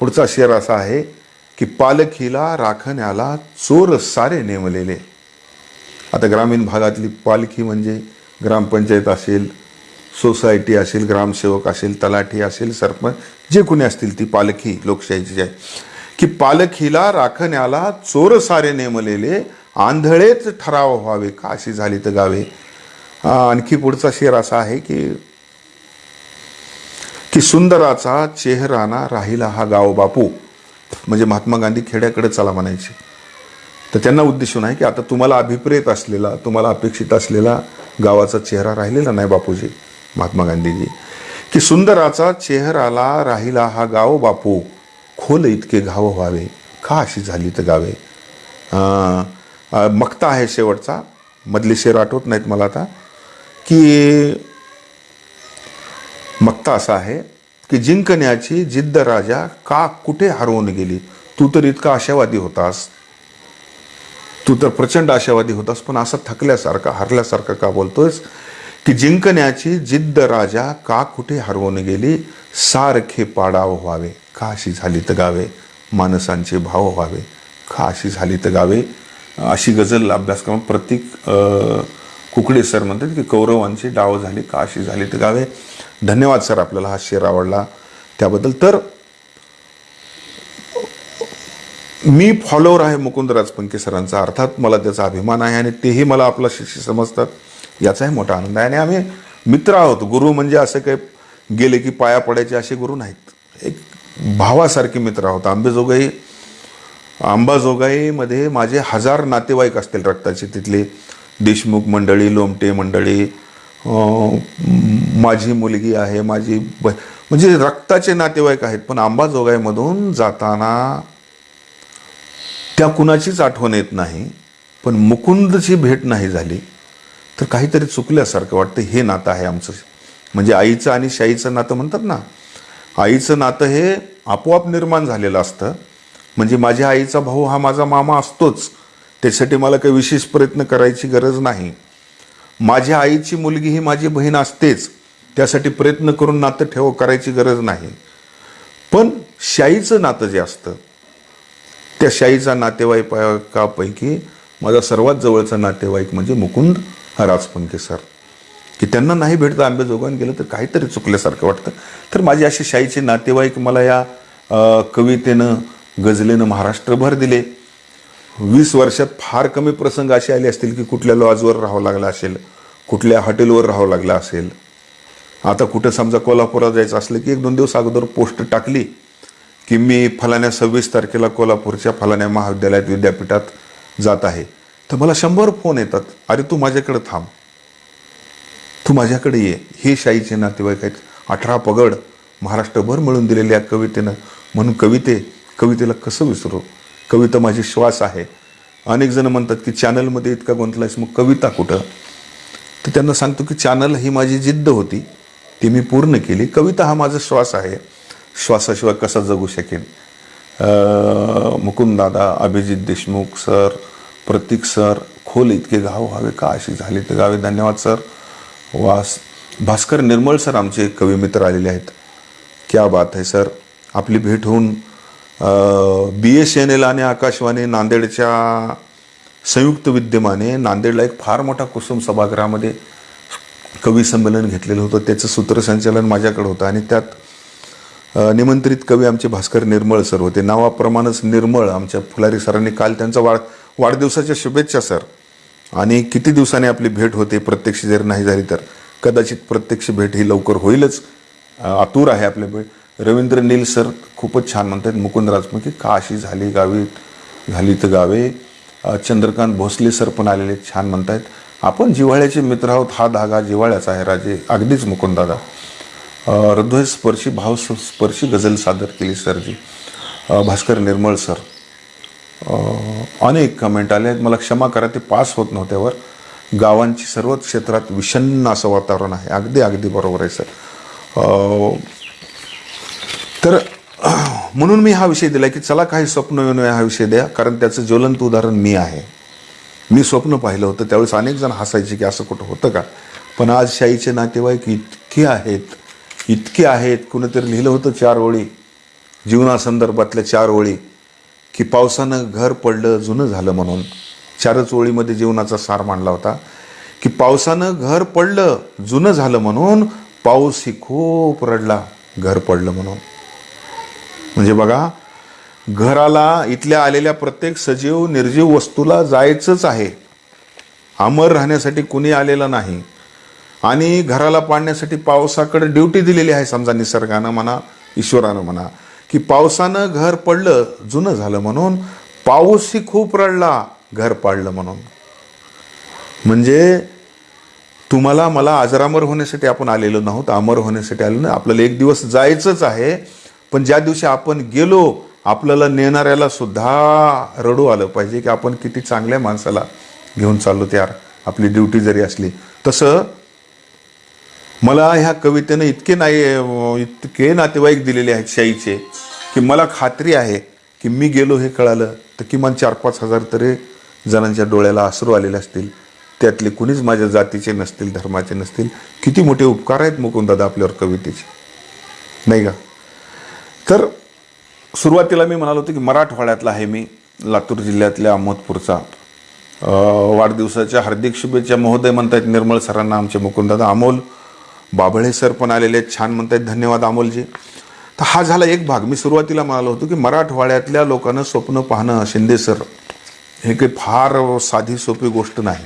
पुढचा शेर असा आहे की पालखीला राखण्याला चोर सारे नेमलेले. आता ग्रामीण भागातली पालखी म्हणजे ग्रामपंचायत असेल सोसायटी असेल ग्रामसेवक असेल तलाठी असेल सरपंच जे कोणी असतील ती पालखी लोकशाहीची आहे. की पालखीला राखण्याला चोर सारे नेमलेले आंधळेच ठराव व्हावे का अशी झाली तर गावे. आणखी पुढचा शेर असा आहे की की सुंदराचा चेहराना राहिला हा गाव बापू. म्हणजे महात्मा गांधी खेड्याकडे चला म्हणायचे. तर त्यांना उद्देशून आहे की आता तुम्हाला अभिप्रेत असलेला तुम्हाला अपेक्षित असलेला गावाचा चेहरा राहिलेला नाही बापूजी महात्मा गांधीजी. की सुंदराचा चेहराला राहिला हा गाव बापू खोल इतके घाव व्हावे का अशी झाली तर गावे? मक्ता आहे शेवटचा मधले शेर आठवत नाहीत मला आता. की मक्ता असा आहे की जिंकण्याची जिद्द राजा का कुठे हरवून गेली? तू तर इतका आशावादी होतास तू तर प्रचंड आशावादी होतास पण असा थकल्यासारखा हरल्यासारखा का बोलतोयस? की जिंकण्याची जिद्द राजा का कुठे हरवून गेली? सारखे पाडाव व्हावे. का अशी झाली तर गावे. माणसांचे भाव व्हावे. का अशी झाली तर गावे. अशी गझल अभ्यासक्रम प्रत्येक कुकडे सर म्हणतात की कौरवांची डाव झाली का अशी झाली तर गावे. धन्यवाद सर आपल्याला हा शेर आवडला. त्याबद्दल तर मी फॉलोअर आहे मुकुंदराज पंके सरांचा. अर्थात मला त्याचा अभिमान आहे आणि तेही मला आपला शिष्य समजतात. याचाही मोठा आनंद आहे. आणि आम्ही मित्र आहोत. गुरु म्हणजे असं काही गेले की पाया पडायचे असे गुरु नाहीत. एक भावासारखे मित्र आहोत. आंबेजोगाई अंबाजोगाईमध्ये माझे हजार नातेवाईक असतील रक्ताचे. तिथले देशमुख मंडळी लोमटे मंडळी माझी मुलगी आहे माझी ब म्हणजे रक्ताचे नातेवाईक आहेत. पण अंबाजोगाईमधून जाताना त्या कुणाचीच आठवण येत नाही पण मुकुंदची भेट नाही झाली तर काहीतरी चुकल्यासारखं वाटतं हे नातं आहे आमचं. म्हणजे आईचं आणि शाईचं नातं म्हणतात ना आईचं नातं हे आपोआप निर्माण झालेलं असतं. म्हणजे माझ्या आईचा भाऊ हा माझा मामा असतोच त्यासाठी मला काही विशेष प्रयत्न करायची गरज नाही. माझ्या आईची मुलगी ही माझी बहीण असतेच त्यासाठी प्रयत्न करून नातं ठेव करायची गरज नाही. पण शाईचं नातं जे असतं त्या शाहीचा नातेवाईकापैकी माझा सर्वात जवळचा नातेवाईक म्हणजे मुकुंद राजपंके सर. की त्यांना नाही भेटतं आंबेजोगान गेलं तर काहीतरी चुकल्यासारखं वाटतं. तर माझे असे शाहीचे नातेवाईक मला या कवितेनं गझलेनं महाराष्ट्रभर दिले. वीस वर्षात फार कमी प्रसंग असे आले असतील की कुठल्या लॉजवर राहावं लागलं असेल कुठल्या हॉटेलवर राहावं लागलं असेल. आता कुठं समजा कोल्हापुरात जायचं असलं की एक दोन दिवस अगोदर पोस्ट टाकली. की मी फलाण्या सव्वीस तारखेला कोल्हापूरच्या फलाण्या महाविद्यालयात विद्यापीठात जात आहे. तर मला शंभर फोन येतात. अरे तू माझ्याकडे थांब. तू माझ्याकडे ये. हे शाईचे नातेवाईक आहेत. अठरा पगड महाराष्ट्रभर मिळून दिलेल्या या कवितेनं. म्हणून कविते कवितेला कसं विसरू? कविता माझी श्वास आहे. अनेक जण म्हणतात की चॅनलमध्ये इतका गुंतलायस मग कविता कुठं? तर त्यांना सांगतो की चॅनल ही माझी जिद्द होती. ती मी पूर्ण केली. कविता हा माझा श्वास आहे. श्वासाशिवाय कसा जगू शकेन? मुकुंददादा अभिजित देशमुख सर प्रतीक सर खोल इतके गाव व्हावे का अशी झाली तर गावे धन्यवाद सर. वास भास्कर निर्मळ सर आमचे कवी मित्र आलेले आहेत. क्या बात आहे सर. आपली भेट होऊन बी एस एन एल आणि आकाशवाणी नांदेडच्या संयुक्त विद्यमाने नांदेडला एक फार मोठा कुसुम सभागृहामध्ये कवी संमेलन घेतलेलं होतं. त्याचं सूत्रसंचालन माझ्याकडे होतं आणि त्यात निमंत्रित कवी आमचे भास्कर निर्मळ सर होते. नावाप्रमाणेच निर्मळ आमच्या फुलारी सरांनी काल त्यांचा वाढ वाढदिवसाच्या शुभेच्छा सर. आणि किती दिवसाने आपली भेट होते प्रत्यक्ष जर नाही झाली तर? कदाचित प्रत्यक्ष भेट ही लवकर होईलच. आतूर आतुर आहे आपल्या भेट. रवींद्र नील सर खूपच छान म्हणतात मुकुंद राजमुखी का अशी झाली गावी झाली तर गावे? चंद्रकांत भोसले सर पण आलेले छान म्हणतायत आपण जिव्हाळ्याचे मित्र आहोत हा धागा जिव्हाळ्याचा आहे राजे. अगदीच मुकुंदादा हृदयस्पर्शी भावस्पर्शी गझल सादर केली सरजी. भास्कर निर्मळ सर. अनेक कमेंट आले आहेत. मला क्षमा करा ते पास होत नव्हत्यावर. गावांची सर्वच क्षेत्रात विषन्न असं वातावरण आहे. अगदी अगदी बरोबर आहे सर. तर म्हणून मी हा विषय दिला की चला काही स्वप्न येऊन हा विषय द्या. कारण त्याचं ज्वलंत उदाहरण मी आहे. मी स्वप्न पाहिलं होतं. त्यावेळेस अनेक जण हसायचे की असं कुठं होतं का? पण आज शाईचे नातेवाईक इतके आहेत. इतके आहेत कुणीतरी लिहिलं होतं चार ओळी जीवनासंदर्भातल्या चार ओळी की पावसानं घर पडलं जुनं झालं म्हणून. चारच ओळीमध्ये जीवनाचा सार मांडला होता की पावसानं घर पडलं जुनं झालं म्हणून पाऊस ही खूप रडला घर पडलं म्हणून. म्हणजे बघा घराला इथल्या आलेल्या प्रत्येक सजीव निर्जीव वस्तूला जायचंच आहे. अमर राहण्यासाठी कुणी आलेलं नाही. आणि घराला पाडण्यासाठी पावसाकडे ड्युटी दिलेली आहे समजा निसर्गानं म्हणा ईश्वरानं म्हणा की पावसानं घर पडलं जुनं झालं म्हणून पाऊसही खूप रडला घर पाडलं म्हणून. म्हणजे तुम्हाला मला आजरामर होण्यासाठी आपण आलेलो नाहोत अमर होण्यासाठी आलो नाही. आपल्याला एक दिवस जायचंच आहे पण ज्या दिवशी आपण गेलो आपल्याला नेणाऱ्याला सुद्धा रडू आलं पाहिजे की आपण किती चांगल्या माणसाला घेऊन चाललो त्यार आपली ड्युटी जरी असली. तसं मला ह्या कवितेनं इतके नाही इतके नातेवाईक दिलेले आहेत शाईचे की मला खात्री आहे की मी गेलो हे कळालं तर किमान चार पाच हजार तरी जणांच्या डोळ्याला आसरू आलेले असतील. त्यातले कुणीच माझ्या जातीचे नसतील धर्माचे नसतील. किती मोठे उपकार आहेत मुकुंदादा आपल्यावर कवितेचे. नाही का? तर सुरुवातीला मी म्हणालो होतो की मराठवाड्यातला आहे मी लातूर जिल्ह्यातल्या अहमदपूरचा. वाढदिवसाच्या हार्दिक शुभेच्छा. महोदय म्हणतात निर्मळ सरांना आमचे मुकुंदादा अमोल. बाबळे सर पण आलेले आहेत छान म्हणतायत धन्यवाद अमोलजी. तर हा झाला एक भाग. मी सुरुवातीला म्हणालो होतो की मराठवाड्यातल्या लोकांना स्वप्न पाहणं शिंदे सर हे काही फार साधी सोपी गोष्ट नाही.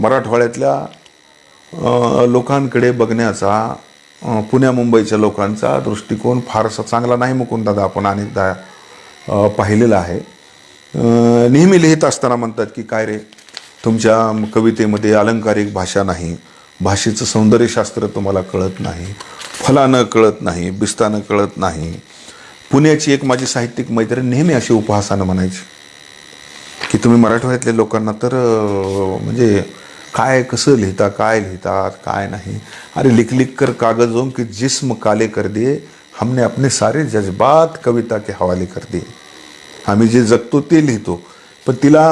मराठवाड्यातल्या लोकांकडे बघण्याचा पुण्या मुंबईच्या लोकांचा दृष्टिकोन फारसा चांगला नाही मुकुंदादा आपण अनेकदा पाहिलेला आहे. नेहमी लिहित असताना म्हणतात की काय रे तुमच्या कवितेमध्ये अलंकारिक भाषा नाही. भाषेचं सौंदर्यशास्त्र तुम्हाला कळत नाही फलानं कळत नाही बिस्तानं कळत नाही. पुण्याची एक माझी साहित्यिक मैत्रीण नेहमी अशी उपहासानं म्हणायची की तुम्ही मराठवाड्यातल्या लोकांना तर म्हणजे काय कसं लिहिता काय लिहितात काय नाही? अरे लिख लिख कर कागजों की जिस्म काले कर दिए हमने अपने सारे जज्बात कविता के हवाले कर दिए. आम्ही जे जगतो ते लिहितो पण तिला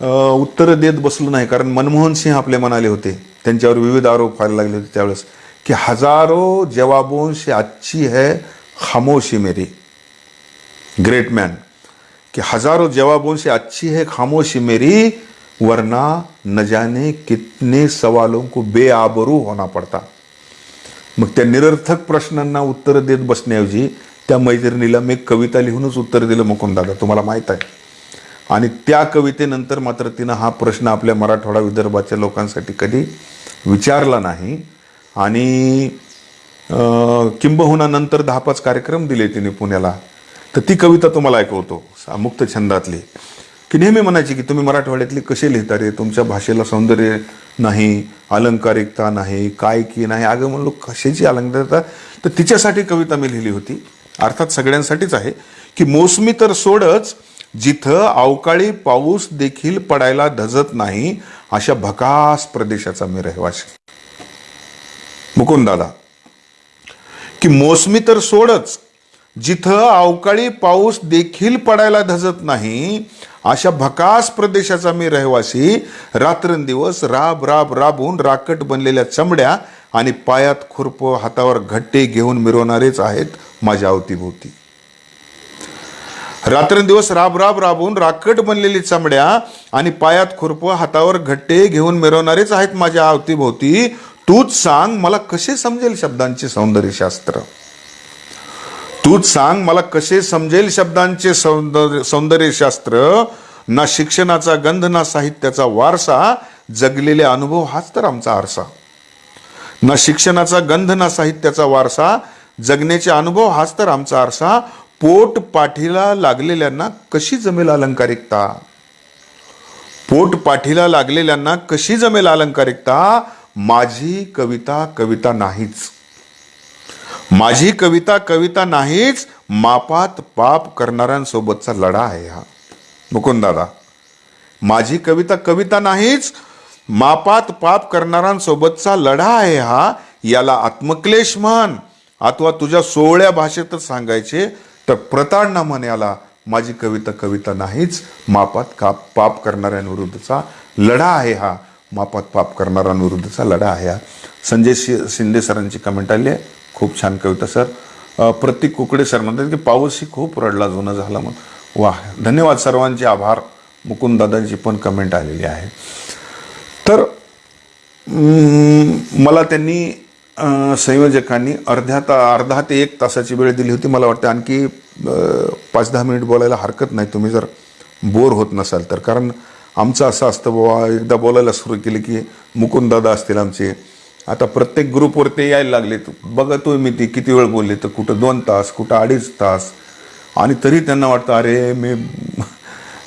उत्तरं देत बसलो नाही. कारण मनमोहन सिंह आपले म्हणाले होते. त्यांच्यावर विविध आरोप व्हायला लागले होते त्यावेळेस. की हजारो जवाबों से अच्छी है खामोशी मेरी. ग्रेट मॅन की हजारो जवाबों से अच्छी है खामोशी मेरी वरना न जाने कितने सवालों को बेआबरू होना पड़ता. मग त्या निरर्थक प्रश्नांना उत्तरं देत बसण्याऐवजी त्या मैत्रिणीला मी कविता लिहूनच उत्तर दिलं मुकुंदादा तुम्हाला माहीत आहे. आणि त्या कवितेनंतर मात्र तिनं हा प्रश्न आपल्या मराठवाडा विदर्भाच्या लोकांसाठी कधी विचारला नाही. आणि किंबहुनानंतर किंबहुना नंतर दहा पाच कार्यक्रम दिले तिने पुण्याला. तर ती कविता तुम्हाला ऐकवतो सा- मुक्त छंदातली. की नेहमी म्हणायची की तुम्ही मराठवाड्यातली कसे लिहिता रे? तुमच्या भाषेला सौंदर्य नाही अलंकारिकता नाही काय की नाही? अगं म्हणलो कशाची अलंकारिकता? तर तिच्यासाठी कविता मी लिहिली होती. अर्थात सगळ्यांसाठीच आहे. की मोसमी तर सोडच जिथं अवकाळी पाऊस देखील पडायला धजत नाही अशा भकास प्रदेशाचा मी रहिवासी मुकुंदादा की मोसमी तर सोडच जिथं अवकाळी पाऊस देखील पडायला धजत नाही अशा भकास प्रदेशाचा मी रहिवासी रात्रंदिवस राब राब राबून राकट बनलेल्या चमड्या आणि पायात खुरप हातावर घट्टे घेऊन मिरवणारेच आहेत माझ्या अवतीभोवती. रात्रंदिवस राब राब राबून राकट बनलेली चमड्या आणि पायात खुरप हातावर घट्टे घेऊन मिरवणारेच आहेत माझ्या अवतीभोवती. तूच सांग मला कसे समजेल शब्दांचे सौंदर्यशास्त्र? तूच सांग मला कसे समजेल शब्दांचे सौंदर्य सौंदर्यशास्त्र? ना शिक्षणाचा गंध ना साहित्याचा वारसा. जगलेले अनुभव हाच तर आमचा आरसा. ना शिक्षणाचा गंध ना साहित्याचा वारसा. जगण्याचे अनुभव हाच तर आमचा आरसा. पोट पाठीला लागलेल्यांना कशी जमेल अलंकारिकता? पोट पाठीला लागलेल्यांना कशी जमेल अलंकारिकता? माझी कविता कविता नाहीच. माझी कविता कविता नाहीच मापात पाप करणाऱ्यांसोबतचा लढा आहे हा. मुकुंद दादा माझी कविता कविता नाहीच मापात पाप करणाऱ्यांसोबतचा लढा आहे हा याला आत्मक्लेश म्हण. अथवा तुझ्या सोहळ्या भाषेतच सांगायचे तर प्रताडणा म्हण याला माझी कविता कविता नाहीच मापात काप पाप करणाऱ्यांविरुद्धचा लढा आहे हा. मापात पाप करणाऱ्यांविरुद्धचा लढा आहे हा. संजय शि शिंदे सरांची कमेंट आली आहे. खूप छान कविता सर. प्रतीक कुकडे सर म्हणतात की पाऊसही खूप रडला जुना झाला म्हणून. वा धन्यवाद सर्वांचे आभार. मुकुंददादांची पण कमेंट आलेली आहे. तर मला त्यांनी संयोजकांनी अर्ध्या ता अर्धा ते एक तासाची वेळ दिली होती. मला वाटतं आणखी पाच दहा मिनिट बोलायला हरकत नाही. तुम्ही जर बोर होत नसाल तर. कारण आमचं असं असतं बाबा एकदा बोलायला सुरू केलं की मुकुंद दादा असतील आमचे. आता प्रत्येक ग्रुपवर ते यायला लागले. बघतोय मी ती किती वेळ बोलले तर कुठं दोन तास कुठं अडीच तास. आणि तरी त्यांना वाटतं अरे मी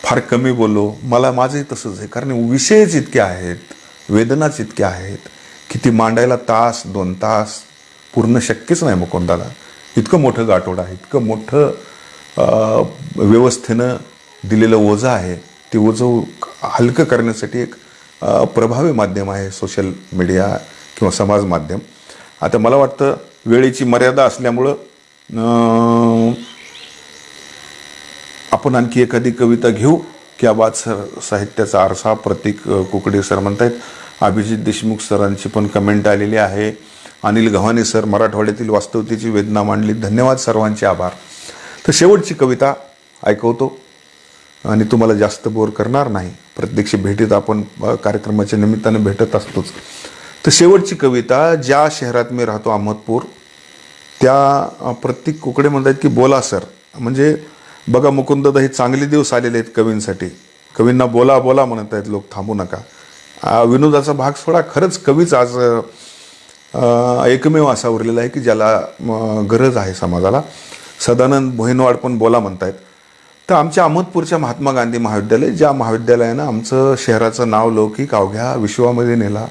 फार कमी बोललो. मला माझंही तसंच आहे. कारण विषयच इतके आहेत वेदनाच इतक्या आहेत. की ती मांडायला तास दोन तास पूर्ण शक्यच नाही मुकुंदाला. इतकं मोठं गाठोड आहे इतकं मोठं व्यवस्थेनं दिलेलं ओझं आहे. ते ओझं हलकं करण्यासाठी एक प्रभावी माध्यम आहे सोशल मीडिया किंवा समाज माध्यम. आता मला वाटतं वेळेची मर्यादा असल्यामुळं आपण आणखी एखादी कविता घेऊ की आबाद सर साहित्याचा आरसा प्रतीक कुकडे सर म्हणतायत अभिजित देशमुख सरांची पण कमेंट आलेली आहे. अनिल गव्हाणे सर मराठवाड्यातील वास्तवतेची वेदना मांडली. धन्यवाद सर्वांचे आभार. तर शेवटची कविता ऐकवतो. आणि तुम्हाला जास्त बोर करणार नाही. प्रत्यक्ष भेटीत आपण कार्यक्रमाच्या निमित्तानं भेटत असतोच. तर शेवटची कविता ज्या शहरात मी राहतो अहमदपूर त्या प्रत्येक कुकडे म्हणतात की बोला सर. म्हणजे बघा मुकुंददा हे चांगले दिवस आलेले आहेत कवींसाठी. कवींना बोला बोला म्हणत आहेत लोक थांबू नका. विनोदाचा भाग सोडा. खरंच कवीच आज एकमेव असा उरलेला आहे की ज्याला गरज आहे समाजाला. सदानंद भोईनवाड पण बोला म्हणतायत. तर आमच्या अहमदपूरच्या महात्मा गांधी महाविद्यालय ज्या महाविद्यालयानं आमचं शहराचं नाव लौकिक अवघ्या विश्वामध्ये नेला.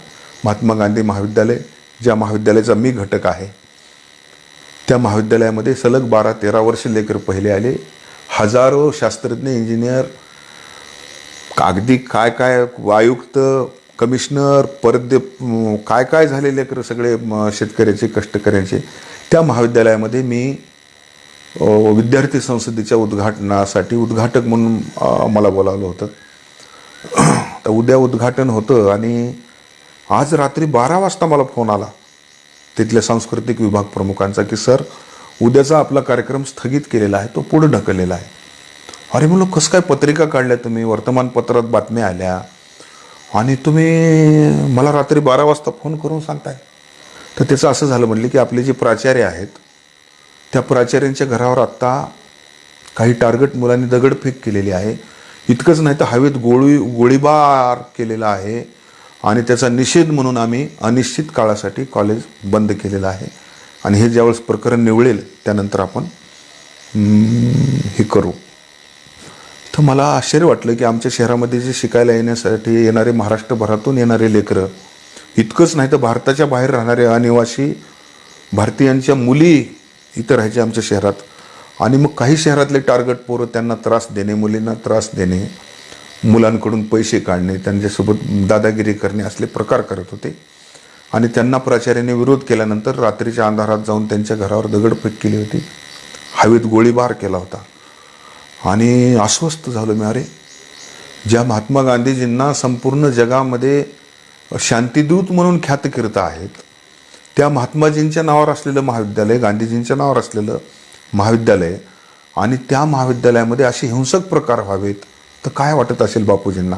महात्मा गांधी महाविद्यालय ज्या महाविद्यालयाचा मी घटक आहे. त्या महाविद्यालयामध्ये सलग बारा तेरा वर्ष लेकर पहिले आले. हजारो शास्त्रज्ञ इंजिनियर कागदी काय काय आयुक्त कमिशनर परत काय काय झालेले कर सगळे शेतकऱ्याचे कष्टकऱ्यांचे. त्या महाविद्यालयामध्ये मी विद्यार्थी संसदेच्या उद्घाटनासाठी उद्घाटक म्हणून मला बोलावलं होतं. तर उद्या उद्घाटन होतं आणि आज रात्री बारा वाजता मला फोन आला. तिथल्या सांस्कृतिक विभाग प्रमुखांचा की सर उद्याचा आपला कार्यक्रम स्थगित केलेला आहे तो पुढं ढकललेला आहे. अरे म्हणलं कसं काय पत्रिका काढल्या तुम्ही? वर्तमानपत्रात बातम्या आल्या. आणि तुम्ही मला रात्री बारा वाजता फोन करून सांगताय. तर त्याचं असं झालं म्हणलं की आपले जे प्राचार्य आहेत त्या प्राचार्यांच्या घरावर आत्ता काही टार्गेट मुलांनी दगडफेक केलेली आहे. इतकंच नाही तर हवेत गोळी गोळीबार केलेला आहे आणि त्याचा निषेध म्हणून आम्ही अनिश्चित काळासाठी कॉलेज बंद केलेलं आहे. आणि हे ज्यावेळेस प्रकरण निवळेल त्यानंतर आपण हे करू. तर मला आश्चर्य वाटलं की आमच्या शहरामध्ये जे शिकायला येण्यासाठी येणारे महाराष्ट्रभरातून येणारे लेकरं इतकंच नाही तर भारताच्या बाहेर राहणारे अनिवासी भारतीयांच्या मुली इथं राहायच्या आमच्या शहरात. आणि मग काही शहरातले टार्गेट पोरं त्यांना त्रास देणे मुलींना त्रास देणे मुलांकडून पैसे काढणे त्यांच्यासोबत दादागिरी करणे असले प्रकार करत होते. आणि त्यांना प्राचार्याने विरोध केल्यानंतर रात्रीच्या अंधारात जाऊन त्यांच्या घरावर दगडफेक केली होती. हवेत गोळीबार केला होता. आणि अस्वस्थ झालो मी. अरे ज्या महात्मा गांधीजींना संपूर्ण जगामध्ये शांतिदूत म्हणून ख्यातकीर्त आहेत त्या महात्माजींच्या नावावर असलेलं महाविद्यालय गांधीजींच्या नावावर असलेलं महाविद्यालय आणि त्या महाविद्यालयामध्ये असे हिंसक प्रकार व्हावेत तर काय वाटत असेल बापूजींना?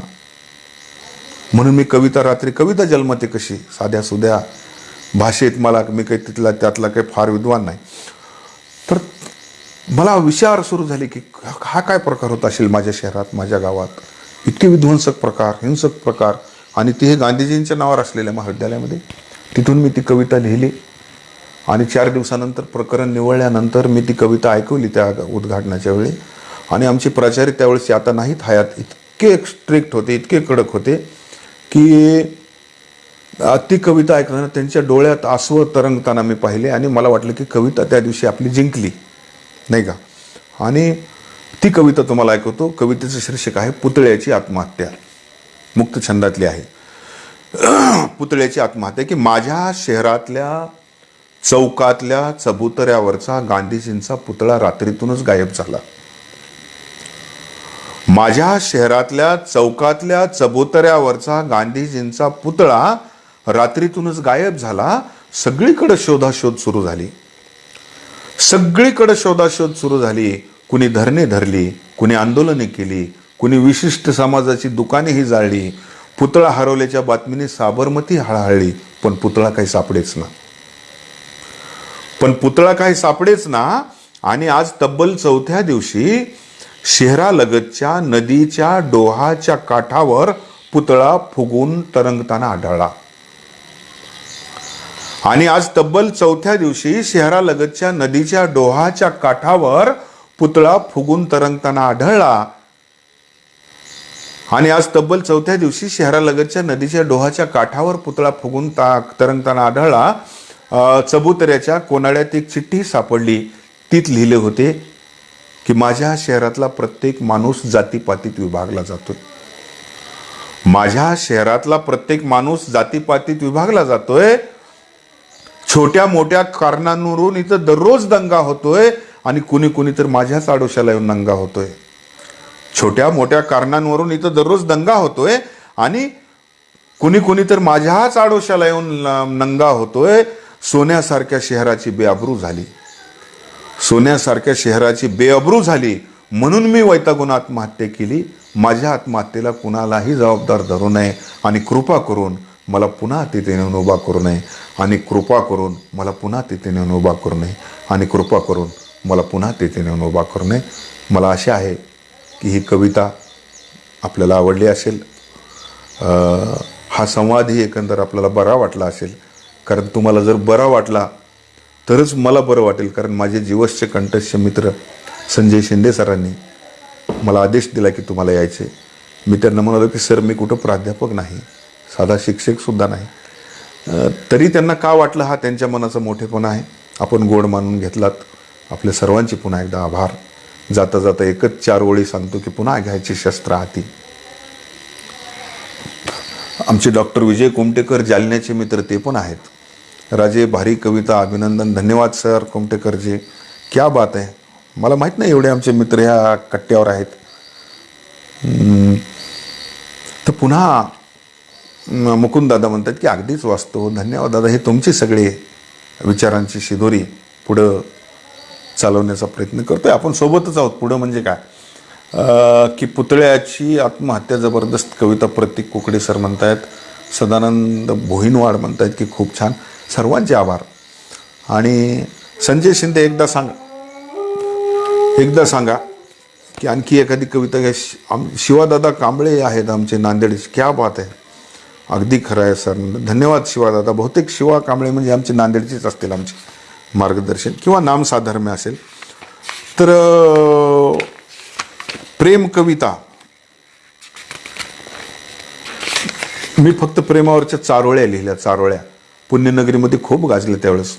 म्हणून मी कविता रात्री कविता जन्मते कशी? साध्या सुध्या भाषेत मला मी काही तिथला त्यातला काही फार विद्वान नाही. तर मला विचार सुरू झाले की हा काय प्रकार होत असेल माझ्या शहरात माझ्या गावात? इतके विध्वंसक प्रकार हिंसक प्रकार. आणि ते हे गांधीजींच्या नावावर असलेल्या महाविद्यालयामध्ये. तिथून मी ती कविता लिहिली. आणि चार दिवसानंतर प्रकरण निवळल्यानंतर मी ती कविता ऐकवली त्या उद्घाटनाच्या वेळी. आणि आमचे प्राचार्य त्यावेळेस आता नाहीत हयात इतके स्ट्रिक्ट होते इतके कडक होते की ती कविता ऐकताना त्यांच्या डोळ्यात आसवं तरंगताना मी पाहिले. आणि मला वाटलं की कविता त्या दिवशी आपली जिंकली. नाही का? आणि ती कविता तुम्हाला ऐकवतो. कवितेचं शीर्षक आहे पुतळ्याची आत्महत्या. मुक्त छंदातली आहे. पुतळ्याची आत्महत्या की माझ्या शहरातल्या चौकातल्या चबुतऱ्यावरचा गांधीजींचा पुतळा रात्रीतूनच गायब झाला. माझ्या शहरातल्या चौकातल्या चबुतऱ्यावरचा गांधीजींचा पुतळा रात्रीतूनच गायब झाला. सगळीकडे शोधाशोध सुरू झाली. सगळीकडे शोधाशोध सुरू झाली. कुणी धरणे धरली कुणी आंदोलने केली कुणी विशिष्ट समाजाची दुकानेही जाळली. पुतळा हरवल्याच्या बातमीने साबरमती हळहळली पण पुतळा काही सापडेच ना. पण पुतळा काही सापडेच ना आणि आज तब्बल चौथ्या दिवशी शहरालगतच्या नदीच्या डोहाच्या काठावर पुतळा फुगून तरंगताना आढळला. आणि आज तब्बल चौथ्या दिवशी शहरालगतच्या नदीच्या डोहाच्या काठावर पुतळा फुगून तरंगताना आढळला. आणि आज तब्बल चौथ्या दिवशी शहरालगतच्या नदीच्या डोहाच्या काठावर पुतळा फुगून ता तरंगताना आढळला. चबुतऱ्याच्या कोनाड्यात एक चिठ्ठी सापडली. तीत लिहिले होते की माझ्या शहरातला प्रत्येक माणूस जातीपातीत विभागला जातो माझ्या शहरातला प्रत्येक माणूस जातीपातीत विभागला जातोय. छोट्या मोठ्या कारणांवरून इथं दररोज दंगा होतोय आणि कुणी कुणी तर माझ्याच आडोशाला येऊन दंगा होतोय. छोट्या मोठ्या कारणांवरून इथं दररोज दंगा होतोय आणि कुणी कुणी तर माझ्याच आडोशाला येऊन न- नंगा होतोय. सोन्यासारख्या शहराची बेअब्रू झाली. सोन्यासारख्या शहराची बेअब्रू झाली. म्हणून मी वैतागून आत्महत्या केली. माझ्या आत्महत्येला कुणालाही जबाबदार धरू नये आणि कृपा करून मला पुन्हा तिथे नेऊन उभा करू नये. आणि कृपा करून मला पुन्हा तिथे नेऊन उभा करू नये. आणि कृपा करून मला पुन्हा तिथे नेऊन उभा करू नये. मला आशा आहे की ही कविता आपल्याला आवडली असेल. हा संवादही एकंदर आपल्याला बरा वाटला असेल. कारण तुम्हाला जर बरा वाटला तरच मला बरं वाटेल. कारण माझे जीवसचे कंठस्थ मित्र संजय शिंदे सरांनी मला आदेश दिला की तुम्हाला यायचे. मी त्यांना म्हणालो की सर मी कुठं प्राध्यापक नाही. साधा शिक्षकसुद्धा नाही. तरी त्यांना का वाटलं? हा त्यांच्या मनाचा मोठेपणा आहे. आपण गोड मानून घेतलात. आपल्या सर्वांचे पुन्हा एकदा आभार. जाता जाता एकच चार ओळी सांगतो की पुन्हा घ्यायची शस्त्र हाती आमचे डॉक्टर विजय कुमटेकर जालन्याचे मित्र ते पण आहेत. राजे भारी कविता अभिनंदन धन्यवाद सर कुमटेकरजी. क्या बात आहे. मला माहीत नाही एवढे आमचे मित्र ह्या कट्ट्यावर आहेत. तर पुन्हा मुकुंद दादा म्हणतात की अगदीच वाचतो. धन्यवाद दादा. हे तुमचे सगळे विचारांची शिदोरी पुढं चालवण्याचा प्रयत्न करतो आहे आपण सोबतच आहोत. पुढं म्हणजे काय? की पुतळ्याची आत्महत्या जबरदस्त कविता प्रतीक कुकडे सर म्हणतायत. सदानंद भोईनवाड म्हणतायत की खूप छान. सर्वांचे आभार. आणि संजय शिंदे एकदा सांगा. एकदा सांगा की आणखी एखादी कविता घ्या. शि- आम शिवादादा कांबळे आहेत आमचे नांदेड क्या बात आहे. अगदी खरं आहे सर. धन्यवाद शिवादादा. बहुतेक शिवा कांबळे म्हणजे आमचे नांदेडचेच असतील आमचे मार्गदर्शन किंवा नामसाधर्म्य असेल. तर प्रेम कविता. मी फक्त प्रेमावरच्या चारोळ्या लिहिल्या चारोळ्या. पुण्यनगरीमध्ये खूप गाजल्या त्यावेळेस.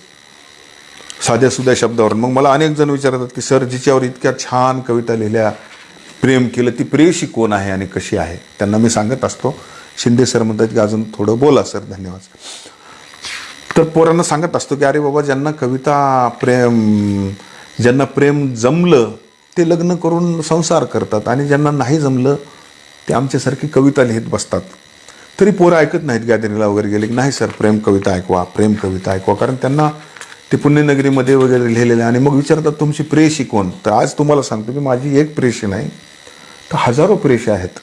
साध्या सुध्या शब्दावर मग मला अनेक जण विचारतात की सर जिच्यावर इतक्या छान कविता लिहिल्या प्रेम केलं ती प्रेयशी कोण आहे आणि कशी आहे? त्यांना मी सांगत असतो. शिंदे सर म्हणतात की अजून थोडं बोला सर. धन्यवाद. तर पोरांना सांगत असतो की अरे बाबा ज्यांना कविता प्रेम ज्यांना प्रेम जमलं ते लग्न करून संसार करतात. आणि ज्यांना नाही जमलं ते आमच्यासारखी कविता लिहित बसतात. तरी पोरं ऐकत नाहीत गॅदरिंगला वगैरे गेले की नाही सर प्रेम कविता ऐकवा प्रेम कविता ऐकवा. कारण त्यांना ते पुण्यनगरीमध्ये वगैरे लिहिलेलं आहे. आणि मग विचारतात तुमची प्रेयशी कोण? तर आज तुम्हाला सांगतो की माझी एक प्रेयशी नाही तर हजारो प्रेयशी आहेत.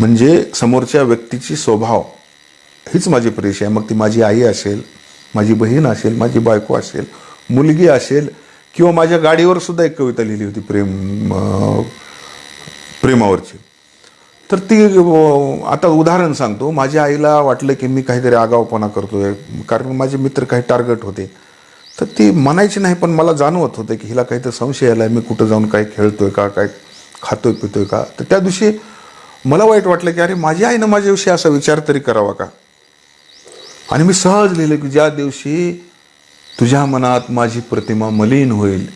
म्हणजे समोरच्या व्यक्तीची स्वभाव. हीच माझी परीक्षा आहे. मग ती माझी आई असेल माझी बहीण असेल माझी बायको असेल मुलगी असेल किंवा माझ्या गाडीवर सुद्धा एक कविता लिहिली होती प्रेम प्रेमावरची. तर ती आता उदाहरण सांगतो. माझ्या आईला वाटलं की मी काहीतरी आगावपणा करतोय कारण माझे मित्र काही टार्गेट होते. तर ती म्हणायची नाही पण मला जाणवत होतं की हिला काहीतरी संशय आला आहे मी कुठं जाऊन काय खेळतोय का काय खातोय पितोय का? तर त्या दिवशी मला वाईट वाटलं की अरे माझी आईनं माझ्याविषयी असा विचार तरी करावा का? आणि मी सहज लिहिलं की ज्या दिवशी तुझ्या मनात माझी प्रतिमा मलिन होईल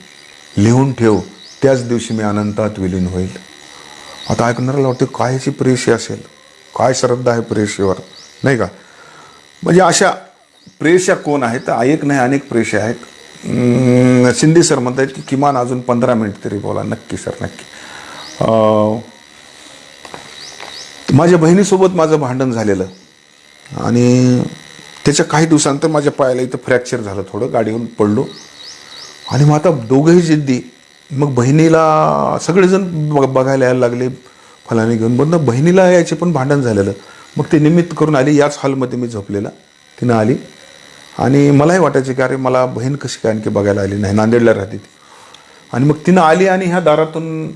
लिहून ठेव त्याच दिवशी मी अनंतात विलीन होईल. आता ऐकणाऱ्याला वाटतं काय ह्याची प्रेयशी असेल? काय श्रद्धा आहे प्रेयशीवर नाही का? म्हणजे अशा प्रेषा कोण आहेत? तर एक नाही अनेक प्रेयशा आहेत. शिंदे सर म्हणतात की किमान अजून पंधरा मिनिट तरी बोला. नक्की सर नक्की. माझ्या बहिणीसोबत माझं भांडण झालेलं. आणि त्याच्या काही दिवसानंतर माझ्या पायाला इथं फ्रॅक्चर झालं थोडं गाडीवरून पडलो. आणि मग आता दोघंही जिद्दी. मग बहिणीला सगळेजण बघ- बघायला यायला लागले. फलाने घेऊन बंद बहिणीला यायचे पण भांडण झालेलं. मग ते निमित्त करून आली याच हॉलमध्ये मी झोपलेला. तिनं आली. आणि मलाही वाटायचं की अरे मला बहीण कशी काय आणखी बघायला आली नाही? नांदेडला राहते ती. आणि मग तिनं आली आणि ह्या दारातून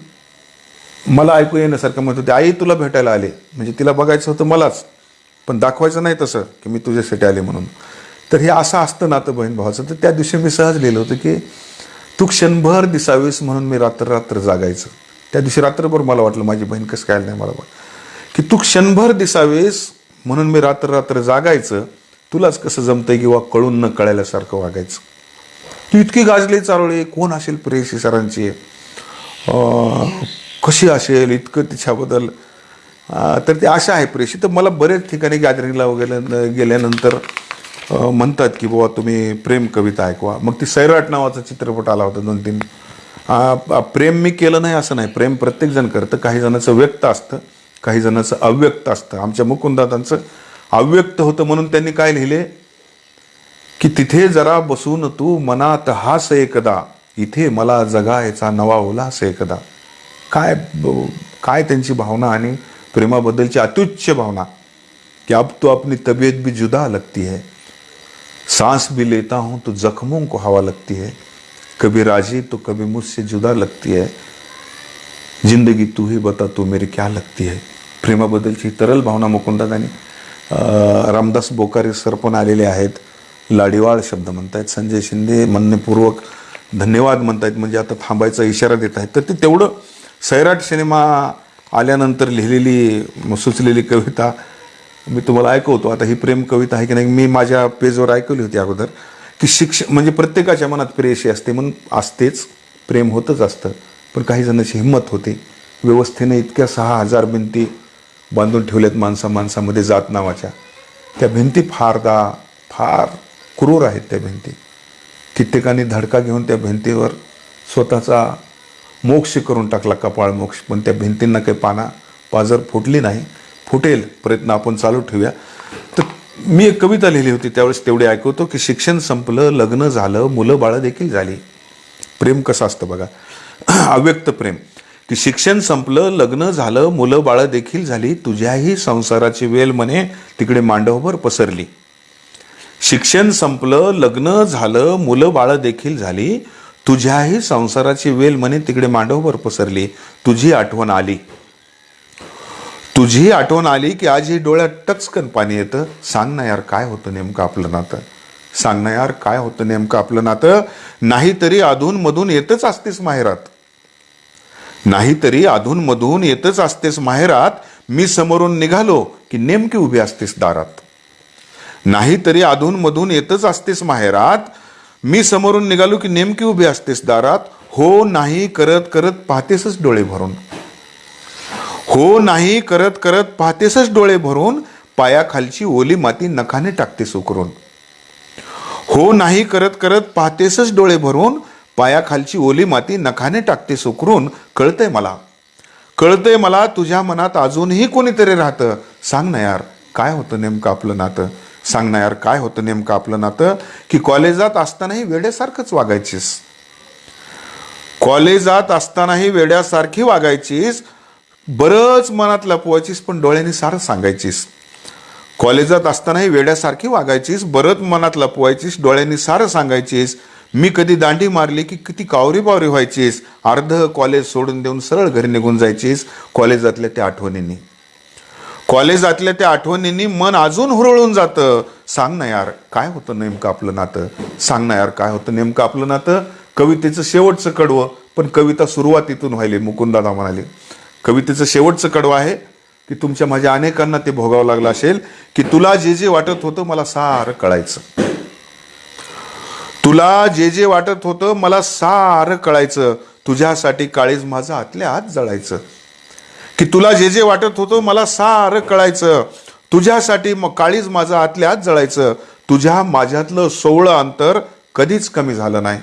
मला ऐकू येण्यासारखं म्हणत होते आई तुला भेटायला आले. म्हणजे तिला बघायचं होतं मलाच. पण दाखवायचं नाही तसं की मी तुझ्यासाठी आले म्हणून. तर हे असं असतं नातं बहीण भावाचं. तर त्या दिवशी मी सहज लिहिलं होतं की तू क्षणभर दिसावीस म्हणून मी रात्र रात्र जागायचं. त्या दिवशी रात्रभर मला वाटलं माझी बहीण कसं काय नाही मला की तू क्षणभर दिसावीस म्हणून मी रात्र रात्र जागायचं तुलाच कसं जमतंय किंवा कळून न कळायल्यासारखं वागायचं. तू इतकी गाजली चारोळी कोण असेल प्रेयसी सरांची? खुशी कशी असेल इतकं तिच्याबद्दल तर ते आशा आहे प्रेषी तर मला बरेच ठिकाणी गॅदरिंगला वगैरे गेल्यानंतर म्हणतात की बाबा तुम्ही प्रेम कविता ऐकवा. मग ती सैराट नावाचा चित्रपट आला होता दोन तीन. प्रेम मी केलं नाही असं नाही. प्रेम प्रत्येकजण करतं. काही जणांचं व्यक्त असतं काही जणांचं अव्यक्त असतं. आमच्या मुकुंदातांचं अव्यक्त होतं म्हणून त्यांनी काय लिहिले? की तिथे जरा बसून तू मनात हास एकदा. इथे मला जगायचा नवा ओला एकदा. काय काय त्यांची भावना आणि प्रेमाबद्दलची अत्युच्च भावना कि अब तो अपनी तबीयत भी जुदा लगती है। सांस भी लेता हूं तो जख्मों को हवा लगती है। कभी राजी तो कभी मुझसे जुदा लगती है। जिंदगी तू ही बता तू मेरी क्या लगती है। प्रेमाबद्दलची तरल भावना मुकुंदात आणि रामदास बोकारे सर पण आलेले आहेत. लाडीवाळ शब्द म्हणतायत संजय शिंदे म्हणणेपूर्वक धन्यवाद म्हणतायत म्हणजे आता थांबायचा इशारा देत आहेत. तर ते तेवढं सैराट सिनेमा आल्यानंतर लिहिलेली सुचलेली कविता मी तुम्हाला ऐकवतो. आता ही प्रेम कविता आहे की नाही मी माझ्या पेजवर ऐकवली होती अगोदर की शिक्ष म्हणजे प्रत्येकाच्या मनात प्रेयशी असते म्हणून असतेच प्रेम होतच असतं पण काही जणांची हिंमत होते. व्यवस्थेने इतक्या सहा हजार भिंती बांधून ठेवल्यात माणसा माणसामध्ये जात नावाच्या. त्या भिंती फारदा फार क्रूर आहेत त्या भिंती. कित्येकांनी धडका घेऊन त्या भिंतीवर स्वतःचा मोक्ष करून टाकला कपाळ मोक्ष. पण त्या भिंतींना काही पाना पाजर फुटली नाही. फुटेल प्रयत्न आपण चालू ठेवूया. तर मी एक कविता लिहिली होती त्यावेळेस तेवढे ऐकवतो की शिक्षण संपलं लग्न झालं मुलं बाळं देखील झाली. प्रेम कसं असतं बघा. अव्यक्त प्रेम. की शिक्षण संपलं लग्न झालं मुलं बाळं देखील झाली तुझ्याही संसाराची वेल म्हणे तिकडे मांडवभर पसरली. शिक्षण संपलं लग्न झालं मुलं बाळं देखील झाली तुझ्याही संसाराची वेल म्हणे तिकडे मांडवभर पसरली. तुझी आठवण आली. तुझी आठवण आली की आज ही डोळ्यात टचकन पाणी येतं. सांग ना यार काय होतं नेमकं आपलं नातं? सांग ना यार काय होतं नेमकं आपलं नातं? नाहीतरी अधून मधून येतच असतेस माहेरात. नाहीतरी अधूनमधून येतच असतेस माहेरात. मी समोरून निघालो की नेमकी उभी असतेस दारात. नाहीतरी अधून मधून येतच असतेस माहेरात. मी समोरून निघालो की नेमकी उभी असतेस दारात. हो नाही करत करत पाहतेसच डोळे भरून. हो नाही करत करत पाहतेसच डोळे भरून. पायाखालची ओली माती नखाने टाकतेस उकरून. हो नाही करत करत पाहतेसच डोळे भरून. पायाखालची ओली माती नखाने टाकते सुकरून कळतंय मला. कळतंय मला तुझ्या मनात अजूनही कोणीतरी राहतं. सांग ना यार काय होतं नेमकं आपलं नातं? सांग ना यार काय होतं नेमकं आपलं नातं? की कॉलेजात असतानाही वेड्यासारखंच वागायचीस. कॉलेजात असतानाही वेड्यासारखी वागायचीस. बरंच मनात लपवायचीस पण डोळ्यांनी सारं सांगायचीस. कॉलेजात असतानाही वेड्यासारखी वागायचीस बरंच मनात लपवायचीस डोळ्यांनी सारं सांगायचीस. मी कधी दांडी मारली की किती कावरी बावरी व्हायचीस. अर्ध कॉलेज सोडून देऊन सरळ घरी निघून जायचीस कॉलेजातल्या त्या आठवणींनी. कॉलेजातल्या त्या आठवणींनी मन अजून हुरळून जातं. सांग ना यार काय होतं नेमकं आपलं नातं? सांग ना यार काय होतं नेमकं आपलं नातं? कवितेचं शेवटचं कडवं पण कविता सुरुवातीतून व्हायली मुकुंदादा म्हणाले. कवितेचं शेवटचं कडवं आहे की तुमच्या माझ्या अनेकांना ते भोगावं लागलं असेल की तुला जे जे वाटत होतं मला सारं कळायचं. तुला जे जे वाटत होतं मला सारं कळायचं. तुझ्यासाठी काळीज माझं आतल्या आत जळायचं. की तुला जे जे वाटत होतं मला सारं कळायचं. तुझ्यासाठी मग काळीज माझं आतल्या आत जळायचं. तुझ्या माझ्यातलं सोवळं अंतर कधीच कमी झालं नाही.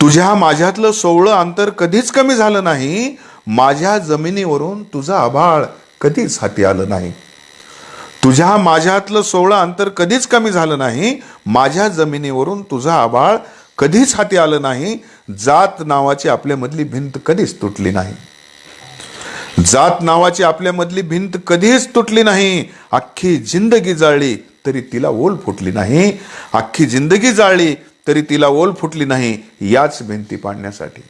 तुझ्या माझ्यातलं सोवळं अंतर कधीच कमी झालं नाही. माझ्या जमिनीवरून तुझं आभाळ कधीच हाती आलं नाही. तुझ्या माझ्यातलं सोवळं अंतर कधीच कमी झालं नाही. माझ्या जमिनीवरून तुझं आभाळ कधीच हाती आलं नाही. जात नावाची आपल्यामधली भिंत कधीच तुटली नाही. जात नावाची आपल्यामधली भिंत कधीच तुटली नाही. अख्खी जिंदगी जाळली तरी तिला ओल फुटली नाही. अख्खी जिंदगी जाळली तरी तिला ओल फुटली नाही याच भिंती पाडण्यासाठी.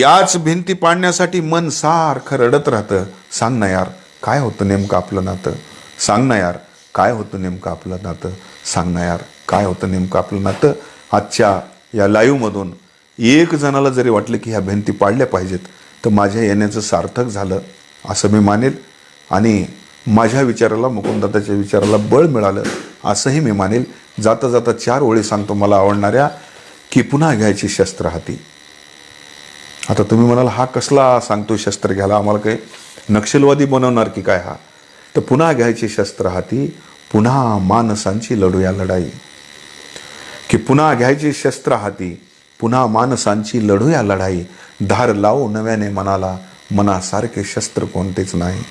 याच भिंती पाडण्यासाठी मन सारखं रडत राहतं. सांग ना यार काय होतं नेमकं आपलं नातं? सांग ना यार काय होतं नेमकं आपलं नातं? सांग ना यार काय होतं नेमकं आपलं नातं? आजच्या या लाईव्हमधून एक जणाला जरी वाटलं की ह्या भिंती पाडल्या पाहिजेत तर माझ्या येण्याचं सार्थक झालं असं मी मानेल. आणि माझ्या विचाराला मुकुंदाताच्या विचाराला बळ मिळालं असंही मी मानेल. जाता जाता चार ओळी सांगतो मला आवडणाऱ्या की पुन्हा घ्यायची शस्त्र हाती. आता तुम्ही म्हणाल हा कसला सांगतो शस्त्र घ्यायला? आम्हाला काही नक्षलवादी बनवणार की काय हा? तर पुन्हा घ्यायची शस्त्र हाती पुन्हा मानसांची लढूया लढाई. की पुन्हा घ्यायची शस्त्र हाती पुन्हा माणसांची लढूया लढाई. धार लावू नव्याने मनाला मनासारखे शस्त्र कोणतेच नाही.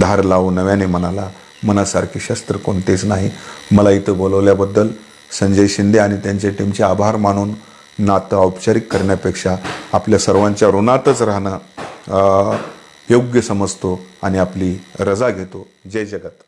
धार लावू नव्याने मनाला मनासारखे शस्त्र कोणतेच नाही. मला इथं बोलवल्याबद्दल संजय शिंदे आणि त्यांच्या टीमचे आभार मानून नातं औपचारिक करण्यापेक्षा आपल्या सर्वांच्या ऋणातच राहणं योग्य समजतो आणि आपली रजा घेतो. जय जगत.